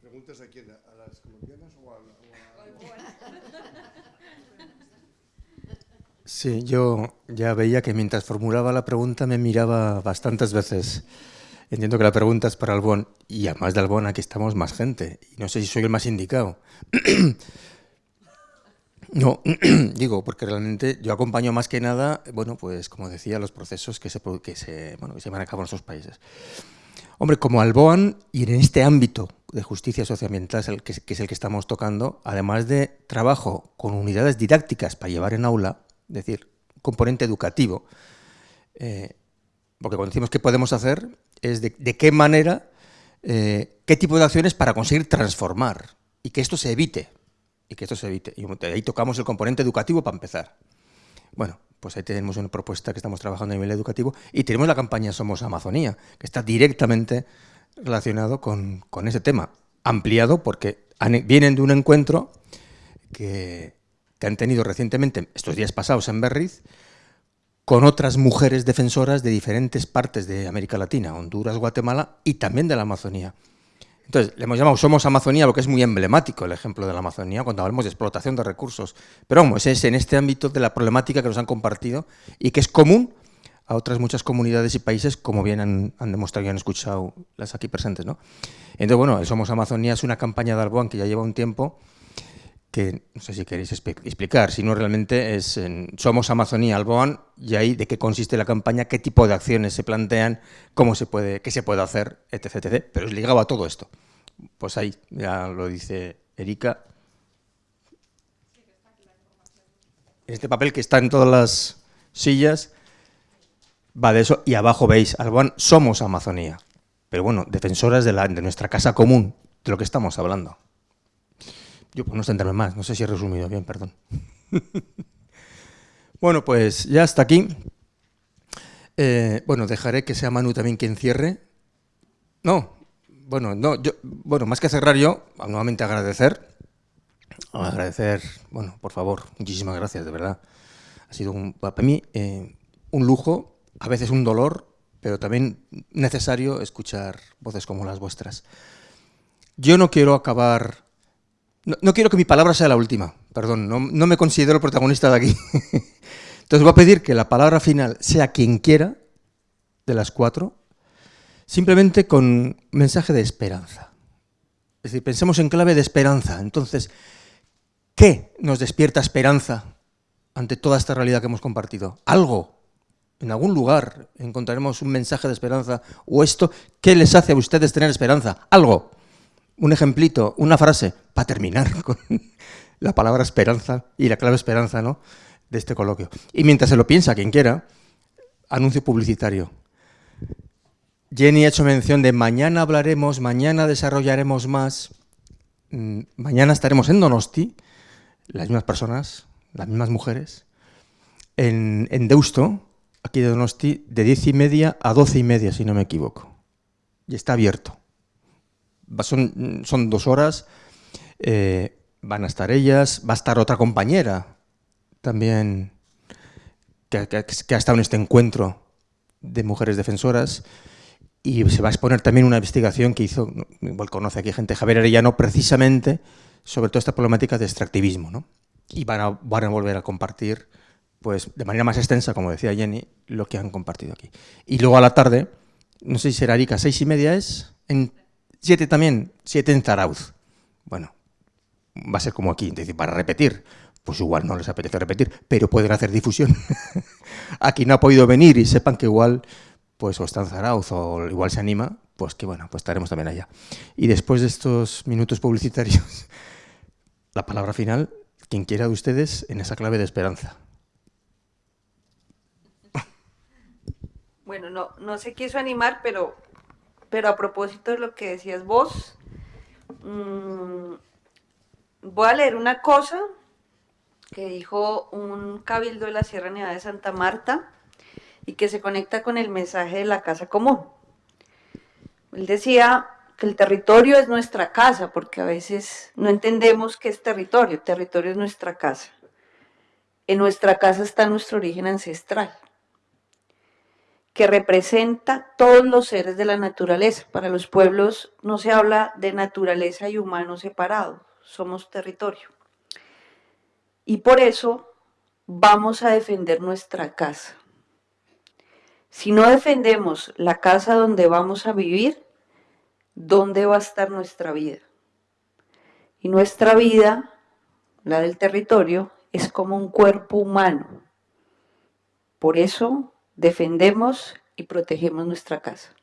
¿Preguntas a quién? ¿A las colombianas o a, o Sí, yo ya veía que mientras formulaba la pregunta me miraba bastantes veces. Entiendo que la pregunta es para Albón y además de Albón aquí estamos más gente y no sé si soy el más indicado. (clears throat) No, (clears throat) digo, porque realmente yo acompaño más que nada, bueno, pues como decía, los procesos que se, que se, bueno, que se van a cabo en nuestros países. Hombre, como Alboan y en este ámbito de justicia socioambiental, que es el que estamos tocando, además de trabajo con unidades didácticas para llevar en aula, es decir, componente educativo, eh, porque cuando decimos qué podemos hacer, es de, qué manera, eh, qué tipo de acciones para conseguir transformar y que esto se evite, y que esto se evite. Y ahí tocamos el componente educativo para empezar. Bueno, pues ahí tenemos una propuesta que estamos trabajando a nivel educativo y tenemos la campaña Somos Amazonía, que está directamente relacionado con, con ese tema, ampliado porque vienen de un encuentro que, que, han tenido recientemente, estos días pasados en Berriz, con otras mujeres defensoras de diferentes partes de América Latina, Honduras, Guatemala y también de la Amazonía. Entonces, le hemos llamado Somos Amazonía, lo que es muy emblemático el ejemplo de la Amazonía, cuando hablamos de explotación de recursos. Pero vamos, es en este ámbito de la problemática que nos han compartido y que es común a otras muchas comunidades y países, como bien han, demostrado y han escuchado las aquí presentes. ¿no? Entonces, bueno, Somos Amazonía es una campaña de Alboan que ya lleva un tiempo, que no sé si queréis explicar, si no realmente es en Somos Amazonía Alboan y ahí de qué consiste la campaña, qué tipo de acciones se plantean, cómo se puede, qué se puede hacer, etc, etc. Pero es ligado a todo esto. Pues ahí, ya lo dice Erika. Este papel que está en todas las sillas va de eso y abajo veis, Alboan, somos Amazonía. Pero bueno, defensoras de, la, de nuestra casa común, de lo que estamos hablando. Yo no extenderme más, no sé si he resumido bien, perdón. (laughs) bueno, pues ya hasta aquí. Eh, bueno, dejaré que sea Manu también quien cierre. No, bueno, no, yo, bueno, más que cerrar yo, nuevamente agradecer. Agradecer, bueno, por favor, muchísimas gracias, de verdad. Ha sido un, para mí eh, un lujo, a veces un dolor, pero también necesario escuchar voces como las vuestras. Yo no quiero acabar no, quiero que mi palabra sea la última, perdón, no, me considero protagonista de aquí. (laughs) Entonces voy a pedir que la palabra final sea quien quiera, de las cuatro, simplemente con mensaje de esperanza. Es decir, pensemos en clave de esperanza. Entonces, ¿qué nos despierta esperanza ante toda esta realidad que hemos compartido? Algo. En algún lugar encontraremos un mensaje de esperanza. O esto, ¿qué les hace a ustedes tener esperanza? Algo un ejemplito, una frase, para terminar (laughs) con la palabra esperanza y la clave esperanza ¿no? de este coloquio. Y mientras se lo piensa quien quiera, anuncio publicitario. Jenny ha hecho mención de mañana hablaremos, mañana desarrollaremos más, mm, mañana estaremos en Donosti, las mismas personas, las mismas mujeres, en, en Deusto, aquí de Donosti, de diez y media a doce y media, si no me equivoco. Y está abierto son, dos horas, eh, van a estar ellas, va a estar otra compañera también que, ha estado en este encuentro de mujeres defensoras y se va a exponer también una investigación que hizo, igual conoce aquí gente, Javier Arellano, precisamente sobre toda esta problemática de extractivismo. ¿no? Y van a, van a volver a compartir pues de manera más extensa, como decía Jenny, lo que han compartido aquí. Y luego a la tarde no sé si será Arica, seis y media es, en siete también, siete en Zarauz. Bueno, va a ser como aquí, decir, para repetir, pues igual no les apetece repetir, pero pueden hacer difusión. (laughs) aquí no ha podido venir y sepan que igual, pues o está en Zarauz o igual se anima, pues que bueno, pues estaremos también allá. Y después de estos minutos publicitarios, (laughs) la palabra final, quien quiera de ustedes, en esa clave de esperanza. Bueno, no, no se quiso animar, pero, pero a propósito de lo que decías vos, mmm, voy a leer una cosa que dijo un cabildo de la Sierra Nevada de Santa Marta y que se conecta con el mensaje de la casa común. Él decía que el territorio es nuestra casa, porque a veces no entendemos qué es territorio. Territorio es nuestra casa. En nuestra casa está nuestro origen ancestral, que representa todos los seres de la naturaleza. Para los pueblos no se habla de naturaleza y humano separado, somos territorio. Y por eso vamos a defender nuestra casa. Si no defendemos la casa donde vamos a vivir, ¿dónde va a estar nuestra vida? Y nuestra vida, la del territorio, es como un cuerpo humano. Por eso defendemos y protegemos nuestra casa.